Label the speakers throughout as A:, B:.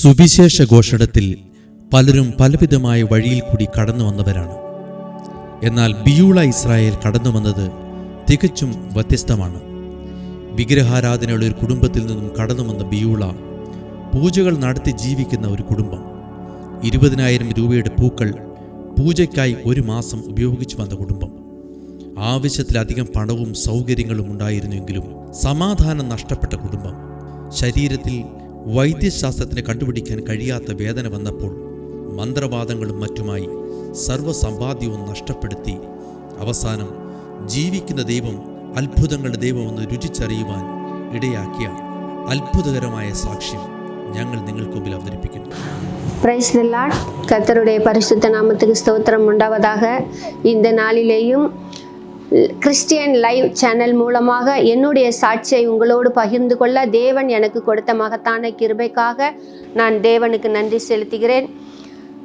A: സുവിശേഷ ഘോഷണത്തിൽ പലരും പലവിധമായ വഴിയിൽ കൂടി കടന്നു വന്നവരാണ്. എന്നാൽ ബിയൂള ഇസ്രായേൽ കടന്നു വന്നത് തികച്ചും വ്യത്യസ്തമാണ്. വിഗ്രഹാരാധനയുള്ള ഒരു കുടുംബത്തിൽ നിന്നും കടന്നു വന്ന ബിയൂള പൂജകൾ നടത്തി ജീവിക്കുന്ന ഒരു കുടുംബം. ഇരുപതിനായിരം രൂപയുടെ പൂക്കൾ പൂജയ്ക്കായി ഒരു മാസം ഉപയോഗിച്ചു വന്ന കുടുംബം. ആവശ്യത്തിലധികം പണവും സൗകര്യങ്ങളും ഉണ്ടായിരുന്നുവെങ്കിലും സമാധാനം നഷ്ടപ്പെട്ട കുടുംബം. ശരീരത്തിൽ വൈദ്യശാസ്ത്രത്തിന് കണ്ടുപിടിക്കാൻ കഴിയാത്ത വേദന വന്നപ്പോൾ മന്ത്രവാദങ്ങളും മറ്റുമായി സർവ്വസമ്പാദ്യവും നഷ്ടപ്പെടുത്തി അവസാനം ജീവിക്കുന്ന ദൈവം അത്ഭുതങ്ങളുടെ ദൈവമെന്ന് രുചിച്ചറിയുവാൻ ഇടയാക്കിയ അത്ഭുതകരമായ സാക്ഷ്യം ഞങ്ങൾ നിങ്ങൾക്ക് മുമ്പിൽ അവതരിപ്പിക്കുന്നു
B: பிரைஸ் தி லார்ட் கர்த்தருடைய பரிசுத்த நாமத்துக்கு ஸ்தோத்திரம் உண்டாவதாக இந்த நாளிலேயும் கிறிஸ்டியன் லைவ் சேனல் மூலமாக என்னுடைய சாட்சியை உங்களோடு பகிர்ந்து கொள்ள தேவன் எனக்கு கொடுத்த மகத்தான கிருபைக்காக நான் தேவனுக்கு நன்றி செலுத்துகிறேன்.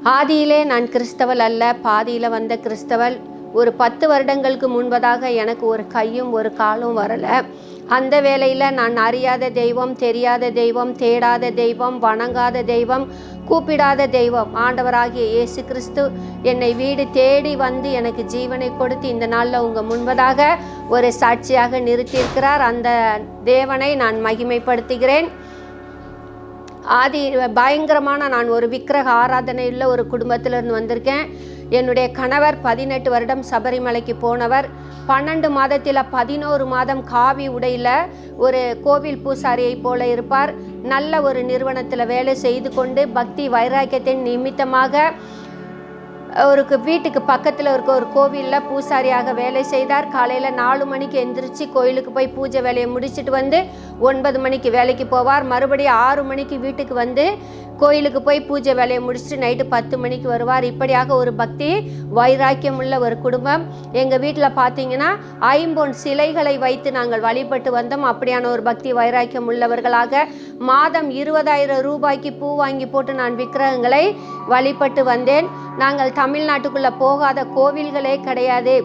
B: ஆதியிலே நான் கிறிஸ்தவள் அல்ல பாதியில் வந்த கிறிஸ்தவல். ஒரு பத்து வருடங்களுக்கு முன்பதாக எனக்கு ஒரு கையும் ஒரு காலும் வரலை. அந்த வேளையில் நான் அறியாத தெய்வம் தெரியாத தெய்வம் தேடாத தெய்வம் வணங்காத தெய்வம் கூப்பிடாத தெய்வம். ஆண்டவராகிய இயேசு கிறிஸ்து என்னை வீடு தேடி வந்து எனக்கு ஜீவனை கொடுத்து இந்த நாளில் உங்கள் முன்பதாக ஒரு சாட்சியாக நிறுத்தியிருக்கிறார். அந்த தேவனை நான் மகிமைப்படுத்துகிறேன். ஆதி பயங்கரமான நான் ஒரு விக்கிரக ஆராதனையுள்ள ஒரு குடும்பத்திலிருந்து வந்திருக்கேன். என்னுடைய கணவர் பதினெட்டு வருடம் சபரிமலைக்கு போனவர். பன்னெண்டு மாதத்தில் பதினோரு மாதம் காவி உடையில் ஒரு கோவில் பூசாரியை போல இருப்பார். நல்ல ஒரு நிறுவனத்தில் வேலை செய்து கொண்டு பக்தி வைராக்கியத்தின் நிமித்தமாக ஒரு வீட்டுக்கு பக்கத்தில் இருக்க ஒரு கோவிலில் பூசாரியாக வேலை செய்தார். காலையில் நாலு மணிக்கு எந்திரிச்சு கோயிலுக்கு போய் பூஜை வேலையை முடிச்சுட்டு வந்து ஒன்பது மணிக்கு வேலைக்கு போவார். மறுபடியும் ஆறு மணிக்கு வீட்டுக்கு வந்து கோயிலுக்கு போய் பூஜை வேலையை முடிச்சுட்டு நைட்டு பத்து மணிக்கு வருவார். இப்படியாக ஒரு பக்தி வைராக்கியம் உள்ள ஒரு குடும்பம். எங்கள் வீட்டில் பார்த்தீங்கன்னா ஐம்பொன் சிலைகளை வைத்து நாங்கள் வழிபட்டு வந்தோம். அப்படியான ஒரு பக்தி வைராக்கியம் உள்ளவர்களாக மாதம் இருபதாயிரம் ரூபாய்க்கு பூ வாங்கி போட்டு நான் விக்கிரகங்களை வழிபட்டு வந்தேன். நாங்கள் தமிழ்நாட்டுக்குள்ளே போகாத கோவில்களே கிடையாது.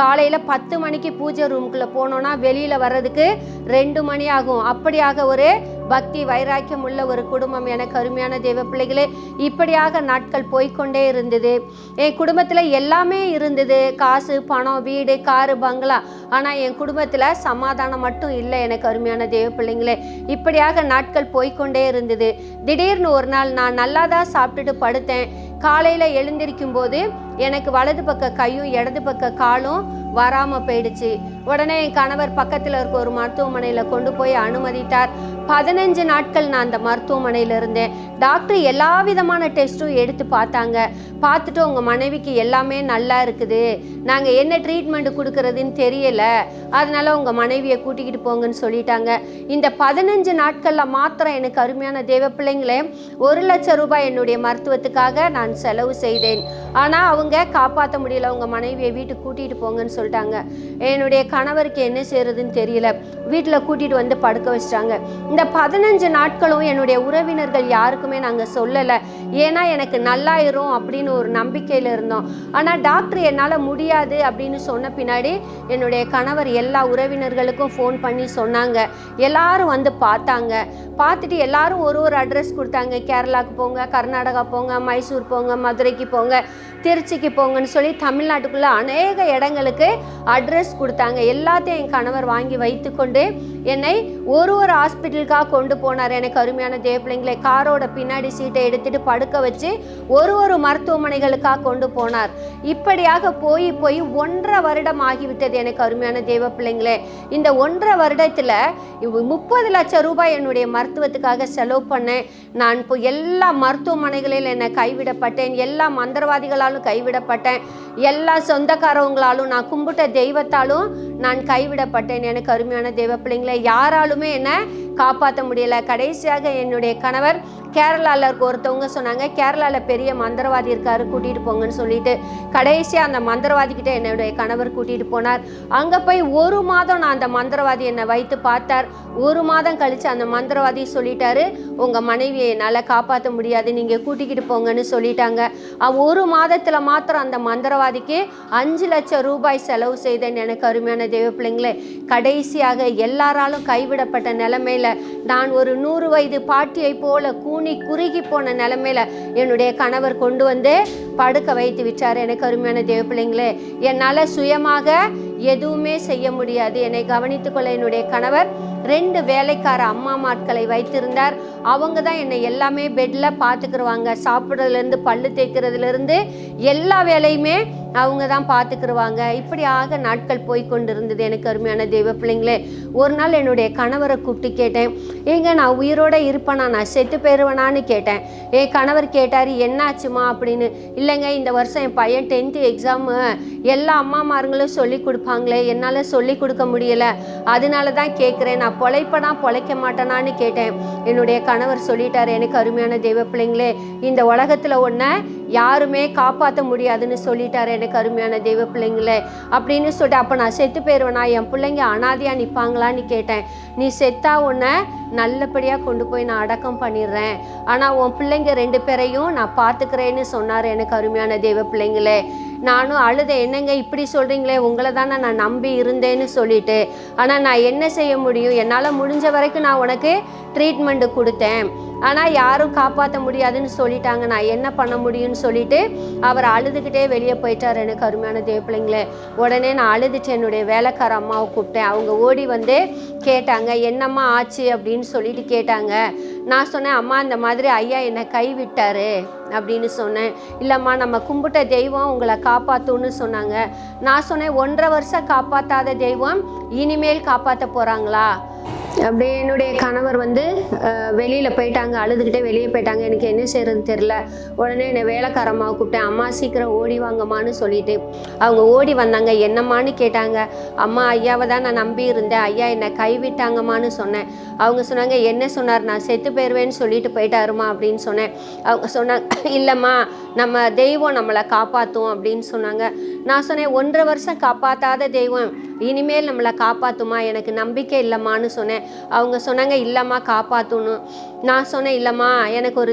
B: காலையில் பத்து மணிக்கு பூஜை ரூமுக்குள்ளே போனோன்னா வெளியில் வர்றதுக்கு ரெண்டு மணி ஆகும். அப்படியாக ஒரு பக்தி வைராக்கியம் உள்ள ஒரு குடும்பம். எனக்கு அருமையான தெய்வ பிள்ளைகளே இப்படியாக நாட்கள் போய்க்கொண்டே இருந்தது. என் குடும்பத்தில் எல்லாமே இருந்தது. காசு பணம் வீடு காரு பங்களா. ஆனால் என் குடும்பத்தில் சமாதானம் மட்டும் இல்லை எனக்கு அருமையான தேவ பிள்ளைங்களே. இப்படியாக நாட்கள் போய்க்கொண்டே இருந்தது. திடீர்னு ஒரு நாள் நான் நல்லா தான் சாப்பிட்டுட்டு படுத்தேன். காலையில் எழுந்திருக்கும் போது எனக்கு வலது பக்க கையும் இடது பக்க காலும் வராமல் போயிடுச்சு. உடனே என் கணவர் பக்கத்தில் இருக்க ஒரு மருத்துவமனையில் கொண்டு போய் அனுமதித்தார். பதினஞ்சு நாட்கள் நான் அந்த மருத்துவமனையில் இருந்தேன். டாக்டர் எல்லா விதமான டெஸ்ட்டும் எடுத்து பார்த்தாங்க. பார்த்துட்டு உங்கள் மனைவிக்கு எல்லாமே நல்லா இருக்குது. நாங்கள் என்ன ட்ரீட்மெண்ட் கொடுக்கறதுன்னு தெரியல. அதனால உங்கள் மனைவியை கூட்டிக்கிட்டு போங்கன்னு சொல்லிட்டாங்க. இந்த பதினஞ்சு நாட்களில் மாத்திரம் எனக்கு அருமையான தேவ பிள்ளைங்களே ஒரு லட்சம் ரூபாய் என்னுடைய மருத்துவத்துக்காக நான் செலவு செய்தேன். ஆனால் அவங்க காப்பாற்ற முடியல. உங்கள் மனைவியை வீட்டுக்கு கூட்டிகிட்டு போங்கன்னு சொல்லிட்டாங்க. என்னுடைய கணவருக்கு என்ன செய்யறதுன்னு தெரியல. வீட்டில் கூட்டிகிட்டு வந்து படுக்க வச்சிட்டாங்க. இந்த பதினஞ்சு நாட்களும் என்னுடைய உறவினர்கள் யாருக்குமே நாங்கள் சொல்லலை. ஏன்னா எனக்கு நல்லாயிரும் அப்படின்னு ஒரு நம்பிக்கையில் இருந்தோம். ஆனால் டாக்டர் என்னால் முடியாது அப்படின்னு சொன்ன பின்னாடி என்னுடைய கணவர் எல்லா உறவினர்களுக்கும் ஃபோன் பண்ணி சொன்னாங்க. எல்லாரும் வந்து பார்த்தாங்க. பார்த்துட்டு எல்லாரும் ஒரு ஒரு அட்ரஸ் கொடுத்தாங்க. கேரளாவுக்கு போங்க கர்நாடகா போங்க மைசூர் போங்க மதுரைக்கு போங்க திருச்சிக்கு போங்கன்னு சொல்லி தமிழ்நாட்டுக்குள்ளே அநேக இடங்களுக்கு அட்ரஸ் கொடுத்தாங்க. எல்லாத்தையும் என் கணவர் வாங்கி வைத்துக்கொண்டு என்னை ஒரு ஒரு ஹாஸ்பிட்டலுக்காக கொண்டு போனார். எனக்கு அருமையான தேவப்பிள்ளைங்களை காரோட பின்னாடி சீட்டை எடுத்துட்டு படுக்க வச்சு ஒரு ஒரு மருத்துவமனைகளுக்காக கொண்டு போனார். இப்படியாக போய் போய் ஒன்றரை வருடம் ஆகிவிட்டது எனக்கு அருமையான தேவ பிள்ளைங்களே இந்த ஒன்றரை வருடத்தில் முப்பது லட்சம் ரூபாய் என்னுடைய மருத்துவத்துக்காக செலவு பண்ணேன். நான் இப்போ எல்லா மருத்துவமனைகளில் என்னை கைவிடப்பட்டேன். எல்லா மந்திரவாதிகளாலும் கைவிடப்பட்டேன். எல்லா சொந்தக்காரவங்களாலும் நான் கும்பிட்ட தெய்வத்தாலும் நான் கைவிடப்பட்டேன். எனக்கு அருமையான தேவ பிள்ளைங்களை யாராலுமே என்னை காப்பாற்ற முடியல. கடைசியாக என்னுடைய கணவர் கேரளாவில் இருக்க ஒருத்தவங்க சொன்னாங்க கேரளாவில் பெரிய மந்திரவாதி இருக்காரு கூட்டிகிட்டு போங்கன்னு சொல்லிட்டு. கடைசியாக அந்த மந்திரவாதிக்கிட்ட என்னுடைய கணவர் கூட்டிகிட்டு போனார். அங்கே போய் ஒரு மாதம் நான் அந்த மந்திரவாதி என்னை வைத்து பார்த்தார். ஒரு மாதம் கழித்து அந்த மந்திரவாதி சொல்லிட்டாரு உங்கள் மனைவியை என்னால் காப்பாற்ற முடியாது நீங்கள் கூட்டிக்கிட்டு போங்கன்னு சொல்லிட்டாங்க. ஒரு மாதத்தில் மாத்திரம் அந்த மந்திரவாதிக்கு அஞ்சு லட்சம் ரூபாய் செலவு செய்தேன் எனக்கு அருமையான தேவ பிள்ளைங்களே கடைசியாக எல்லாராலும் கைவிடப்பட்ட நிலைமையில நான் ஒரு நூறு வயது பாட்டியை போல கூனி குறுகி போன நிலைமையில என்னுடைய கணவர் கொண்டு வந்து படுக்க வைத்து விட்டார். எனக்கு அருமையான தேவ பிள்ளைங்களே என்னால் சுயமாக எதுவுமே செய்ய முடியாது. என்னை கவனித்துக்கொள்ள என்னுடைய கணவர் ரெண்டு வேலைக்கார அம்மா மாட்களை வைத்திருந்தார். அவங்க தான் என்னை எல்லாமே பெட்டில் பார்த்துக்குருவாங்க சாப்பிட்றதுலேருந்து பல்லு தேய்க்கிறதுலேருந்து எல்லா வேலையுமே அவங்க தான் பார்த்துக்கிருவாங்க. இப்படியாக நாட்கள் போய் கொண்டிருந்தது எனக்கு அருமையான தெய்வ பிள்ளைங்களே. ஒரு நாள் என்னுடைய கணவரை கூப்பிட்டு கேட்டேன். ஏங்க நான் உயிரோடு இருப்பேனா? நான் செத்து போயிடுவேனான்னு கேட்டேன். என் கணவர் கேட்டார் என்னாச்சுமா? அப்படின்னு. இல்லைங்க இந்த வருஷம் என் பையன் டென்த்து எக்ஸாமு எல்லா அம்மாமாருங்களும் சொல்லி கொடுப்பாங்களே. என்னால் சொல்லி கொடுக்க முடியல. அதனால தான் கேட்குறேன். நான் பொழைப்பனா பொழைக்க மாட்டேனான்னு கேட்டேன். என்னுடைய கணவர் சொல்லிட்டார் எனக்கு அருமையான தெய்வ பிள்ளைங்களே இந்த உலகத்தில் ஒன்று யாருமே காப்பாற்ற முடியாதுன்னு சொல்லிட்டார் எனக்கு அருமையான தெய்வ பிள்ளைங்களே அப்படின்னு சொல்லிட்டு அப்போ நான் செத்து போயிடுவேனா என் பிள்ளைங்க அனாதையாக நிற்பாங்களான்னு கேட்டேன். நீ செத்தா உன்னை நல்லபடியாக கொண்டு போய் நான் அடக்கம் பண்ணிடுறேன். ஆனால் உன் பிள்ளைங்க ரெண்டு பேரையும் நான் பார்த்துக்கிறேன்னு சொன்னார் எனக்கு அருமையான தெய்வ பிள்ளைங்களே நானும் அழுத என்னங்க இப்படி சொல்கிறீங்களே உங்களை தானே நான் நம்பி இருந்தேன்னு சொல்லிட்டு. ஆனால் நான் என்ன செய்ய முடியும்? என்னால் முடிஞ்ச வரைக்கும் நான் உனக்கு ட்ரீட்மெண்ட்டு கொடுத்தேன். ஆனால் யாரும் காப்பாற்ற முடியாதுன்னு சொல்லிட்டாங்க. நான் என்ன பண்ண முடியும்னு சொல்லிட்டு அவர் அழுதுகிட்டே வெளியே போயிட்டார். எனக்கு அருமையான தேப்பிள்ளைங்களே உடனே நான் அழுதுட்டு என்னுடைய வேலைக்கார அம்மாவை கூப்பிட்டேன். அவங்க ஓடி வந்து கேட்டாங்க என்னம்மா ஆச்சு? அப்படின்னு சொல்லிட்டு கேட்டாங்க. நான் சொன்னேன் அம்மா இந்த மாதிரி ஐயா என்னை கைவிட்டார். அப்படின்னு சொன்னேன். இல்லைம்மா நம்ம கும்பிட்ட தெய்வம் உங்களை காப்பாற்றும்னு சொன்னாங்க. நான் சொன்னேன் ஒன்றரை வருஷம் காப்பாற்றாத தெய்வம் இனிமேல் காப்பாற்ற போகிறாங்களா அப்படியே என்னுடைய கணவர் வந்து வெளியில் போயிட்டாங்க அழுதுகிட்டே வெளியே போயிட்டாங்க. எனக்கு என்ன செய்யறது தெரில உடனே என்னை வேலைக்காரம்மா கூப்பிட்டேன். அம்மா சீக்கிரம் ஓடி வாங்கம்மான்னு சொல்லிட்டு அவங்க ஓடி வந்தாங்க. என்னம்மான்னு கேட்டாங்க. அம்மா ஐயாவை தான் நான் நம்பி இருந்தேன். ஐயா என்னை கைவிட்டாங்கம்மான்னு சொன்னேன். அவங்க சொன்னாங்க என்ன சொன்னார்? நான் செத்து போயிடுவேன்னு சொல்லிட்டு போயிட்டாருமா அப்படின்னு சொன்னேன். அவங்க சொன்னாங்க இல்லைம்மா நம்ம தெய்வம் நம்மளை காப்பாற்றும் அப்படின்னு சொன்னாங்க. நான் சொன்னேன் ஒன்றரை வருஷம் காப்பாற்றாத தெய்வம். இனிமேல் நம்மளை காப்பாற்றுமா எனக்கு நம்பிக்கை இல்லைம்மான்னு சொன்னேன். அவங்க சொன்னாங்க இல்லைம்மா காப்பாற்றணும் நான் சொன்னேன் இல்லைம்மா எனக்கு ஒரு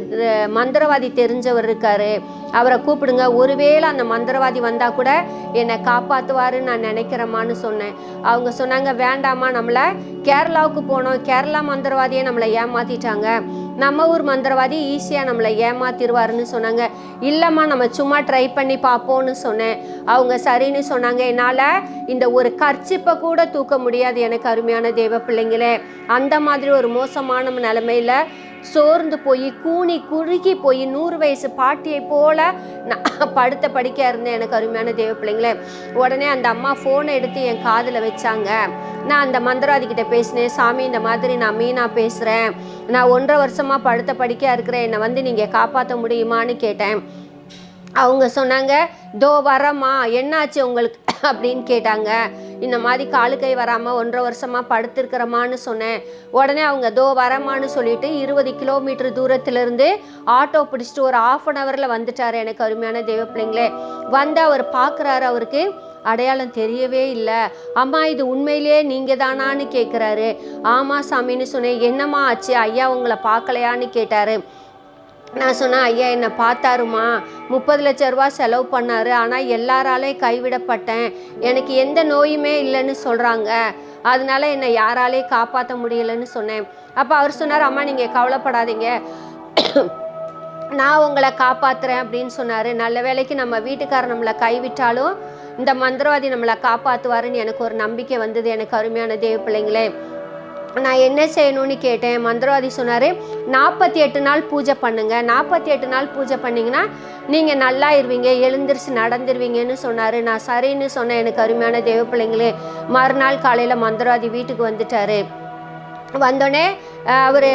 B: மந்திரவாதி தெரிஞ்சவர் இருக்காரு. அவரை கூப்பிடுங்க. ஒருவேளை அந்த மந்திரவாதி வந்தால் கூட என்னை காப்பாற்றுவாருன்னு நான் நினைக்கிறேம்மான்னு சொன்னேன். அவங்க சொன்னாங்க வேண்டாமா நம்மளை கேரளாவுக்கு போனோம். கேரளா மந்திரவாதியை நம்மளை ஏமாற்றிட்டாங்க நம்ம ஊர் மந்திரவாதி ஈஸியாக நம்மளை ஏமாத்திடுவாருன்னு சொன்னாங்க. இல்லைம்மா நம்ம சும்மா ட்ரை பண்ணி பார்ப்போம்னு சொன்னேன். அவங்க சரின்னு சொன்னாங்க. என்னால் இந்த ஒரு கர்ச்சிப்பை கூட தூக்க முடியாது எனக்கு அருமையான தெய்வ பிள்ளைங்களே. அந்த மாதிரி ஒரு மோசமான நிலமையில சோர்ந்து போய் கூனி குறுகி போய் நூறு வயசு பாட்டியை போல நான் படுத்த படிக்க இருந்தேன். எனக்கு அருமையான தேவ பிள்ளைங்களே உடனே அந்த அம்மா ஃபோனை எடுத்து என் காதில் வச்சாங்க. நான் அந்த மந்திராதிக்கிட்ட பேசினேன் சாமி இந்த மாதிரி நான் மீனா பேசுகிறேன் நான் ஒன்றரை வருஷமாக படுத்த படிக்க இருக்கிறேன். என்னை வந்து நீங்கள் காப்பாற்ற முடியுமான்னு கேட்டேன். அவங்க சொன்னாங்க தோ வரம்மா என்னாச்சு உங்களுக்கு? அப்படின்னு கேட்டாங்க. இந்த மாதிரி காலு கை வராமல் ஒன்றரை வருஷமாக படுத்திருக்கிறமான்னு சொன்னேன். உடனே அவங்க தோ வரமான்னு சொல்லிட்டு இருபது கிலோமீட்டர் தூரத்துலேருந்து ஆட்டோ பிடிச்சிட்டு ஒரு ஆஃப் அன் ஹவரில் வந்துட்டார் எனக்கு அருமையான தெய்வ பிள்ளைங்களே. வந்து அவர் பார்க்குறாரு அவருக்கு. அடையாளம் தெரியவே இல்லை. அம்மா இது உண்மையிலேயே நீங்கள் தானான்னு கேட்குறாரு ஆமாம் சாமின்னு சொன்னேன் என்னம்மா ஆச்சு? ஐயா உங்களை பார்க்கலையான்னு கேட்டார். நான் சொன்னேன் ஐயா என்னை பார்த்தாருமா? முப்பது லட்ச ரூபா செலவு பண்ணார். ஆனால் எல்லாராலையும் கைவிடப்பட்டேன். எனக்கு எந்த நோயுமே இல்லைன்னு சொல்கிறாங்க அதனால என்னை யாராலையும் காப்பாற்ற முடியலைன்னு சொன்னேன். அப்போ அவர் சொன்னார் அம்மா நீங்கள் கவலைப்படாதீங்க. நான் உங்களை காப்பாற்றுறேன் அப்படின்னு சொன்னார். நல்ல வேளைக்கு நம்ம வீட்டுக்காரர் நம்மளை கைவிட்டாலும் இந்த மந்திரவாதி நம்மளை காப்பாற்றுவாருன்னு எனக்கு ஒரு நம்பிக்கை வந்தது. எனக்கு அருமையான தேவ பிள்ளைங்களே நான் என்ன செய்யணும்னு கேட்டேன். மந்திரவாதி சொன்னார் நாற்பத்தி எட்டு நாள் பூஜை பண்ணுங்க. நாற்பத்தி எட்டு நாள் பூஜை பண்ணிங்கன்னா நீங்கள் நல்லா இருவீங்க எழுந்திரிச்சு நடந்துருவீங்கன்னு சொன்னார். நான் சரின்னு சொன்னேன் எனக்கு அருமையான தேவ பிள்ளைங்களே மறுநாள் காலையில் மந்திரவாதி வீட்டுக்கு வந்துட்டார். வந்தோடனே அவர்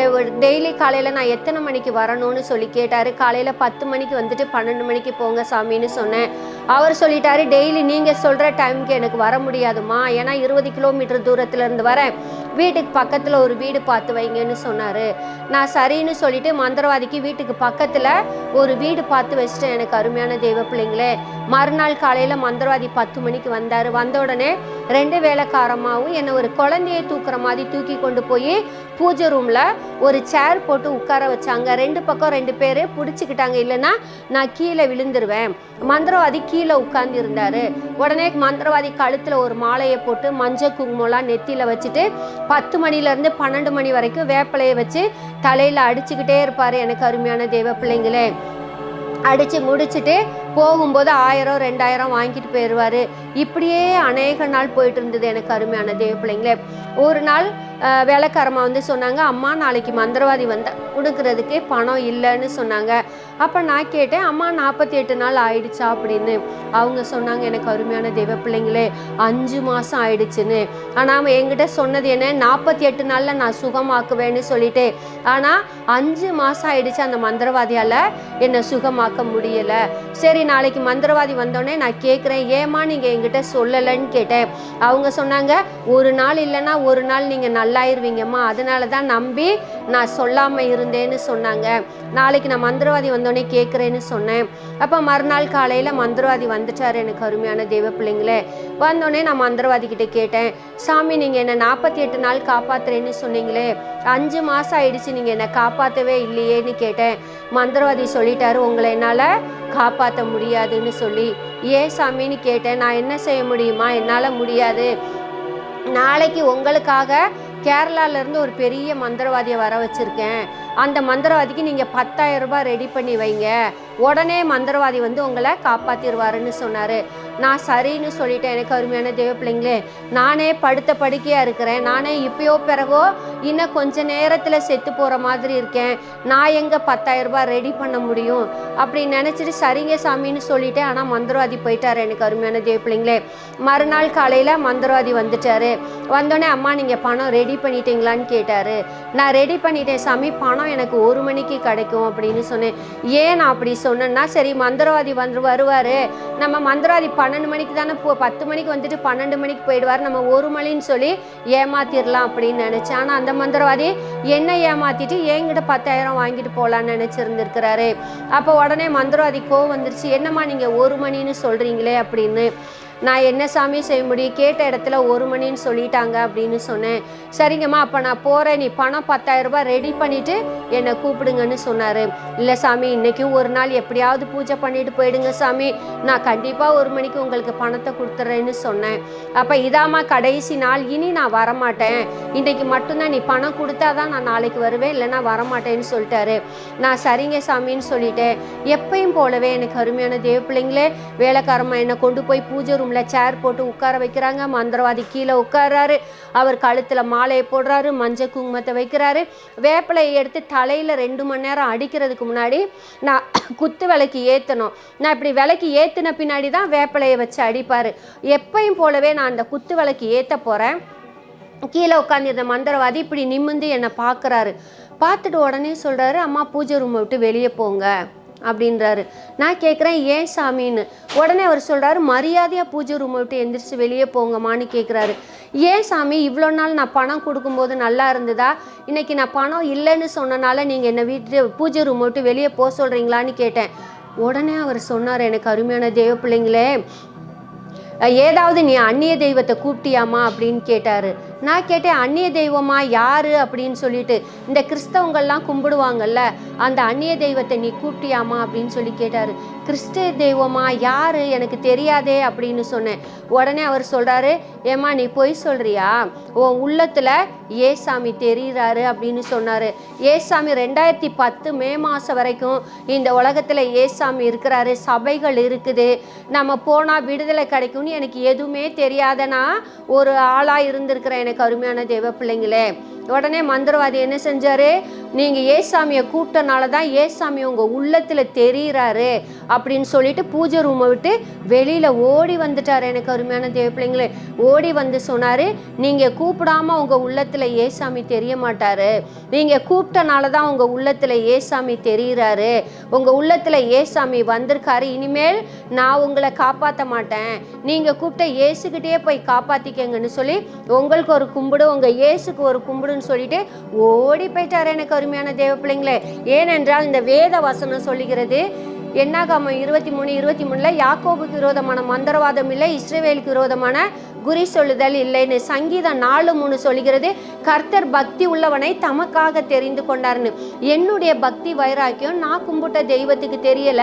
B: டெய்லி காலையில் நான் எத்தனை மணிக்கு வரணும்னு சொல்லி கேட்டார். காலையில் பத்து மணிக்கு வந்துட்டு பன்னெண்டு மணிக்கு போங்க சாமின்னு சொன்னேன். அவர் சொல்லிட்டாரு டெய்லி நீங்கள் சொல்கிற டைமுக்கு எனக்கு வர முடியாதுமா ஏன்னா இருபது கிலோமீட்டர் தூரத்துலேருந்து வரேன். வீட்டுக்கு பக்கத்தில் ஒரு வீடு பார்த்து வைங்கன்னு சொன்னார். நான் சரின்னு சொல்லிட்டு மந்திரவாதிக்கு வீட்டுக்கு பக்கத்தில் ஒரு வீடு பார்த்து வச்சுட்டேன் எனக்கு அருமையான தெய்வ பிள்ளைங்களே. மறுநாள் காலையில் மந்திரவாதி பத்து மணிக்கு வந்தார். வந்த உடனே ரெண்டு வேலைக்காரமாகவும் என்னை ஒரு குழந்தையை தூக்குற மாதிரி தூக்கி கொண்டு போய் பூஜை ரூமில் ஒரு சேர் போட்டு உட்கார வச்சாங்க. ரெண்டு பக்கம் ரெண்டு பேர் பிடிச்சிக்கிட்டாங்க. இல்லைன்னா நான் கீழே விழுந்துருவேன். மந்திரவாதி கீழே உட்கார்ந்து இருந்தாரு உடனே மந்திரவாதி கழுத்துல ஒரு மாலையை போட்டு மஞ்சள் குங்குமம்லாம் நெத்தியில வச்சுட்டு பத்து மணில இருந்து பன்னெண்டு மணி வரைக்கும் வேப்பிலையை வச்சு தலையில அடிச்சுக்கிட்டே இருப்பாரு எனக்கு அருமையான தேவ பிள்ளைங்களே அடித்து முடிச்சுட்டு போகும்போது ஆயிரம் ரெண்டாயிரம் வாங்கிட்டு போயிடுவார் இப்படியே அநேக நாள் போயிட்டு இருந்தது எனக்கு அருமையான தேவ பிள்ளைங்களே. ஒரு நாள் வேலைக்காரமாக வந்து சொன்னாங்க அம்மா நாளைக்கு மந்திரவாதி வந்த கொடுக்கறதுக்கே பணம் இல்லைன்னு சொன்னாங்க. அப்போ நான் கேட்டேன் அம்மா நாற்பத்தி எட்டு நாள் ஆயிடுச்சா? அப்படின்னு. அவங்க சொன்னாங்க எனக்கு அருமையான தெய்வ பிள்ளைங்களே அஞ்சு மாதம் ஆயிடுச்சுன்னு. ஆனால் என்கிட்ட சொன்னது என்ன நாற்பத்தி எட்டு நாளில் நான் சுகமாக்குவேன்னு சொல்லிட்டு. ஆனால் அஞ்சு மாதம் ஆயிடுச்சு அந்த மந்திரவாதியால் என்னை சுகமாக்க முடியலை. சரி நாளைக்கு மந்திரவாதி வந்தோடனே நான் கேட்குறேன் ஏம்மா நீங்கள் என்கிட்ட சொல்லலைன்னு கேட்டேன். அவங்க சொன்னாங்க ஒரு நாள் இல்லைன்னா ஒரு நாள் நீங்கள் நல்லாயிருவீங்கம்மா. அதனால தான் நம்பி நான் சொல்லாமல் இருந்தேன்னு சொன்னாங்க. நாளைக்கு நான் மந்திரவாதி வந்தோடனே கேட்குறேன்னு சொன்னேன். அப்போ மறுநாள் காலையில் மந்திரவாதி வந்துட்டார் எனக்கு அருமையான தெய்வ பிள்ளைங்களே. வந்தோடனே நான் மந்திரவாதி கிட்டே கேட்டேன் சாமி நீங்கள் என்னை நாற்பத்தி எட்டு நாள் காப்பாத்துறேன்னு சொன்னீங்களே. அஞ்சு மாதம் ஆயிடுச்சு நீங்கள் என்னை காப்பாற்றவே இல்லையேன்னு கேட்டேன். மந்திரவாதி சொல்லிட்டாரு உங்களை என்னால் காப்பாற்ற முடியாதுன்னு சொல்லி ஏன் சாமின்னு கேட்டேன் நான் என்ன செய்ய முடியுமா? என்னால் முடியாது. நாளைக்கு உங்களுக்காக கேரளால இருந்து ஒரு பெரிய மந்திரவாதியை வர வச்சுருக்கேன். அந்த மந்திரவாதிக்கு நீங்கள் பத்தாயிரம் ரூபாய் ரெடி பண்ணி வைங்க. உடனே மந்திரவாதி வந்து உங்களை காப்பாற்றிடுவாருன்னு சொன்னார். நான் சரின்னு சொல்லிட்டேன் எனக்கு அருமையான தேவ பிள்ளைங்களே. நானே படுத்த படுக்கையாக இருக்கிறேன். நானே இப்பயோ பிறகோ இன்னும் கொஞ்ச நேரத்தில் செத்து போகிற மாதிரி இருக்கேன். நான் எங்கே பத்தாயிரம் ரூபாய் ரெடி பண்ண முடியும்? அப்படி நினச்சிட்டு சரிங்க சாமின்னு சொல்லிட்டேன். ஆனால் மந்திரவாதி போயிட்டார் எனக்கு அருமையான தேவ பிள்ளைங்களே. மறுநாள் காலையில் மந்திரவாதி வந்துட்டாரு. வந்தோடனே அம்மா நீங்கள் பணம் ரெடி பண்ணிட்டீங்களான்னு கேட்டார். நான் ரெடி பண்ணிட்டேன் சாமி. பணம் எனக்கு ஒரு மணிக்கு கிடைக்கும் அப்படின்னு சொன்னேன். ஏன் நான் அப்படி சொன்னேன்னா சரி மந்திரவாதி வந்து வருவார். நம்ம மந்திரவாதி பன்னெண்டு மணிக்கு தானே போ பத்து மணிக்கு வந்துட்டு பன்னெண்டு மணிக்கு போயிடுவார். நம்ம ஒரு மணின்னு சொல்லி ஏமாத்திடலாம் அப்படின்னு நினச்சேன் ஆனால் அந்த மந்திரவாதி என்ன ஏமாத்திட்டு என்கிட்ட பத்தாயிரம் வாங்கிட்டு போகலான்னு நினச்சிருந்துருக்கிறாரு. அப்போ உடனே மந்திரவாதி கோவம் வந்துருச்சு. என்னம்மா நீங்கள் ஒரு மணின்னு சொல்கிறீங்களே அப்படின்னு. நான் என்ன சாமி செய்ய முடியும்? கேட்ட இடத்துல ஒரு மணின்னு சொல்லிட்டாங்க அப்படின்னு சொன்னேன். சரிங்கம்மா அப்போ நான் போகிறேன் நீ பணம் பத்தாயிரம் ரூபாய் ரெடி பண்ணிவிட்டு என்னை கூப்பிடுங்கன்னு சொன்னார். இல்லை சாமி இன்றைக்கும் ஒரு நாள் எப்படியாவது பூஜை பண்ணிட்டு போயிடுங்க சாமி. நான் கண்டிப்பாக ஒரு மணிக்கு உங்களுக்கு பணத்தை கொடுத்துட்றேன்னு சொன்னேன். அப்போ இதாம்மா கடைசி நாள். இனி நான் வரமாட்டேன். இன்றைக்கு மட்டும்தான் நீ பணம் கொடுத்தா தான் நான் நாளைக்கு வருவேன். இல்லைன்னா வரமாட்டேன்னு சொல்லிட்டாரு. நான் சரிங்க சாமின்னு சொல்லிட்டேன். எப்பயும் போலவே எனக்கு அருமையான தேவ பிள்ளைங்களே வேலைக்காரம்மா என்னை கொண்டு போய் பூஜை ரூம் ரூமில் சேர் போட்டு உட்கார வைக்கிறாங்க. மந்திரவாதி கீழே உட்கார்றாரு. அவர் கழுத்தில் மாலையை போடுறாரு. மஞ்சள் குங்குமத்தை வைக்கிறாரு. வேப்பிலையை எடுத்து தலையில் ரெண்டு மணி நேரம் அடிக்கிறதுக்கு முன்னாடி நான் குத்து விளக்கு ஏற்றணும் நான் இப்படி விளக்கு ஏற்றின பின்னாடி தான் வேப்பிலையை வச்சு அடிப்பார். எப்பையும் போலவே நான் அந்த குத்து விளக்கு ஏற்ற போகிறேன் கீழே உட்காந்துருந்த மந்திரவாதி இப்படி நிமிர்ந்து என்னை பார்க்குறாரு. பார்த்துட்டு உடனே சொல்கிறாரு அம்மா பூஜை ரூமை விட்டு வெளியே போங்க. அப்படின்றாரு. நான் கேட்குறேன் ஏன் சாமின்னு? உடனே அவர் சொல்கிறாரு மரியாதையாக பூஜை ரூமை விட்டு எந்திரிச்சு வெளியே போங்கம்மான்னு கேட்குறாரு ஏன் சாமி இவ்வளோ நாள் நான் பணம் கொடுக்கும்போது நல்லா இருந்ததா? இன்னைக்கு நான் பணம் இல்லைன்னு சொன்னனால நீங்கள் என்னை வீட்டு பூஜை ரூமை விட்டு வெளியே போக சொல்கிறீங்களான்னு கேட்டேன். உடனே அவர் சொன்னார் எனக்கு அருமையான தெய்வ பிள்ளைங்களே ஏதாவது நீ அந்நிய தெய்வத்தை கூப்பிட்டியாமா அப்படின்னு கேட்டார். நான் கேட்டேன் அந்நிய தெய்வமா யாரு? அப்படின்னு சொல்லிட்டு. இந்த கிறிஸ்தவங்கள்லாம் கும்பிடுவாங்கல்ல அந்த அந்நிய தெய்வத்தை நீ கூப்பிட்டியாமா அப்படின்னு சொல்லி கேட்டார். கிறிஸ்தவ தெய்வமா யாரு? எனக்கு தெரியாதே அப்படின்னு சொன்னேன். உடனே அவர் சொல்றாரு ஏம்மா நீ பொய் சொல்றியா? உன் உள்ளத்துல ஏசாமி தெரியுறாரு அப்படின்னு சொன்னாரு. ஏசாமி ரெண்டாயிரத்தி பத்து மே மாதம் வரைக்கும் இந்த உலகத்தில் ஏசாமி இருக்கிறாரு சபைகள் இருக்குது. நம்ம போனால் விடுதலை கிடைக்கும்னு எனக்கு எதுவுமே தெரியாதனா ஒரு ஆளாக இருந்திருக்கிறேன் எனக்கு அருமையான தேவ பிள்ளைங்களே. உடனே மந்திரவாதி என்ன செஞ்சாரு? நீங்கள் ஏசாமியை கூப்பிட்டனால தான் ஏசாமி உங்கள் உள்ளத்தில் தெரியுறாரு அப்படின்னு சொல்லிட்டு பூஜை ரூமை விட்டு வெளியில் ஓடி வந்துட்டார் எனக்கு அருமையான தேவ பிள்ளைங்களே. ஓடி வந்து சொன்னார் நீங்கள் கூப்பிடாம உங்கள் உள்ளத்தில் ஏசாமி தெரிய மாட்டாரு. நீங்கள் கூப்பிட்டனால தான் உங்கள் உள்ளத்தில் ஏசாமி தெரியுறாரு. உங்கள் உள்ளத்தில் ஏசாமி வந்திருக்காரு. இனிமேல் நான் உங்களை காப்பாற்ற மாட்டேன். நீங்கள் கூப்பிட்ட இயேசுக்கிட்டே போய் காப்பாற்றிக்கங்கன்னு சொல்லி உங்களுக்கு ஒரு கும்பிடு உங்கள் இயேசுக்கு ஒரு கும்பிடுன்னு சொல்லிட்டு ஓடி போயிட்டார் எனக்கு அருமையான தேவ பிள்ளைங்களே. ஏனென்றால் இந்த வேத வசனம் சொல்லுகிறது என்னாகாம இருபத்தி மூணு இருபத்தி மூணுல யாக்கோபுக்கு விரோதமான மந்திரவாதம் இல்லை இஸ்ரேவேலுக்கு விரோதமான குறி சொல்லுதல் இல்லைன்னு சங்கீதம் நாலு மூணு சொல்கிறது கர்த்தர் பக்தி உள்ளவனை தமக்காக தெரிந்து கொண்டார்னு. என்னுடைய பக்தி வைராக்கியம் நான் கும்பிட்ட தெய்வத்துக்கு தெரியல.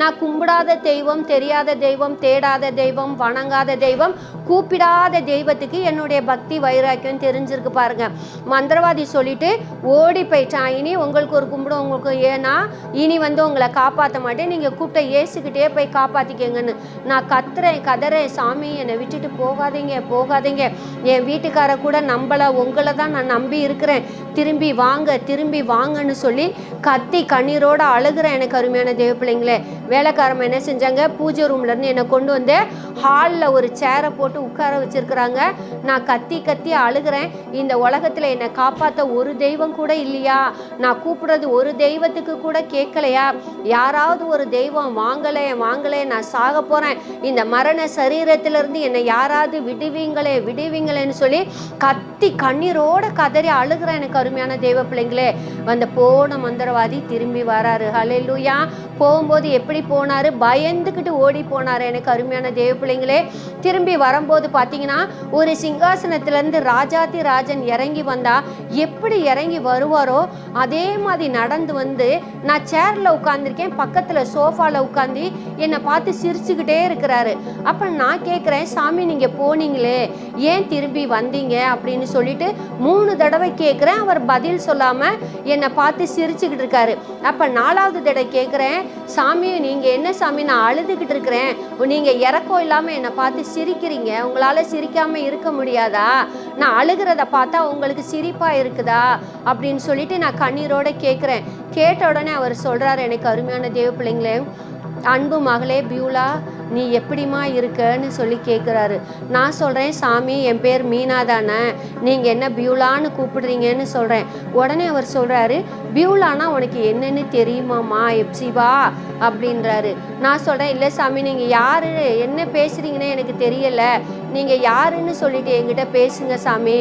B: நான் கும்பிடாத தெய்வம் தெரியாத தெய்வம் தேடாத தெய்வம் வணங்காத தெய்வம் கூப்பிடாத தெய்வத்துக்கு என்னுடைய பக்தி வைராக்கியம் தெரிஞ்சிருக்கு பாருங்க. மந்திரவாதி சொல்லிட்டு ஓடி போயிட்டான் இனி உங்களுக்கு ஒரு கும்பிடும் உங்களுக்கு ஏன்னா இனி வந்து உங்களை காப்பாற்ற மாட்டேன். நீங்கள் கூப்பிட்ட இயேசுக்கிட்டே போய் காப்பாற்றிக்கங்கன்னு நான் கத்துறேன் கதறேன் சாமி என்னை விட்டுட்டு போகாதீங்க போகாதீங்க. என் வீட்டுக்கார கூட நம்பலை உங்களை தான் நான் நம்பி இருக்கிறேன். திரும்பி வாங்க திரும்பி வாங்கன்னு சொல்லி கத்தி கண்ணீரோட அழுகிற எனக்கு அருமையான தேவ பிள்ளைங்களே வேலைக்காரம்மா என்ன செஞ்சாங்க? பூஜை ரூம்ல இருந்து என்னை கொண்டு வந்து ஹாலில் ஒரு சேரை போட்டு உட்கார வச்சிருக்கிறாங்க. நான் கத்தி கத்தி அழுகிறேன். இந்த உலகத்தில் என்னை காப்பாற்ற ஒரு தெய்வம் கூட இல்லையா? நான் கூப்பிடுறது ஒரு தெய்வத்துக்கு கூட கேட்கலையா? யாராவது ஒரு தெய்வம் வாங்கலையே வாங்கலையே நான் சாக போகிறேன் இந்த மரண சரீரத்திலிருந்து என்னை யாராவது விடுவீங்களே விடுவீங்களேன்னு சொல்லி கத்தி கண்ணீரோட கதறி அழுகிறேன் எனக்கு அருமையான தெய்வ பிள்ளைங்களே வந்த போன மந்திரவாதி திரும்பி வராரு. ஹலெல்லூயா போகும்போது எப்படி போனாரு? பயந்துக்கிட்டு ஓடி போனாரு எனக்கு அருமையான தெய்வ பிள்ளைங்களே. திரும்பி வரும்போது பார்த்தீங்கன்னா ஒரு சிங்காசனத்திலேருந்து ராஜாதி ராஜன் இறங்கி வந்தா எப்படி இறங்கி வருவாரோ அதே மாதிரி நடந்து வந்து நான் சேரில் உட்காந்துருக்கேன் பக்கத்தில் சோஃபாவில் உட்காந்து என்னை பார்த்து சிரிச்சுக்கிட்டே இருக்கிறாரு. அப்போ நான் கேட்குறேன் சாமி நீங்கள் போனீங்களே ஏன் திரும்பி வந்தீங்க? அப்படின்னு சொல்லிட்டு மூணு தடவை கேட்குறேன் அவர் பதில் சொல்லாமல் என்னை பார்த்து சிரிச்சுக்கிட்டு இருக்காரு. அப்போ நாலாவது தடவை கேட்குறேன் சாமி நீங்கள் என்ன சாமி? நான் அழுதுகிட்டு இருக்கிறேன். நீங்கள் இறக்கம் இல்லாமல் என்னை பார்த்து சிரிக்கிறீங்க. உங்களால் சிரிக்காமல் இருக்க முடியாதா? நான் அழுகிறத பார்த்தா உங்களுக்கு சிரிப்பாக இருக்குதா? அப்படின்னு சொல்லிட்டு நான் கண்ணீரோட கேட்குறேன் கேட்ட உடனே அவர் சொல்கிறார் எனக்கு அருமையான தேவ பிள்ளைங்களே அன்பு மகளே பியூலா நீ எப்படிம்மா இருக்கன்னு சொல்லி கேட்குறாரு நான் சொல்கிறேன் சாமி என் பேர் மீனா தானே. நீங்கள் என்ன பியூலான்னு கூப்பிடுறீங்கன்னு சொல்கிறேன் உடனே அவர் சொல்கிறாரு பியூலானா உனக்கு என்னன்னு தெரியுமாம்மா எப்சிவா அப்படின்றாரு. நான் சொல்கிறேன் இல்லை சாமி நீங்கள் யார்? என்ன பேசுகிறீங்கன்னு எனக்கு தெரியலை. நீங்கள் யாருன்னு சொல்லிட்டு என்கிட்ட பேசுங்க சாமி.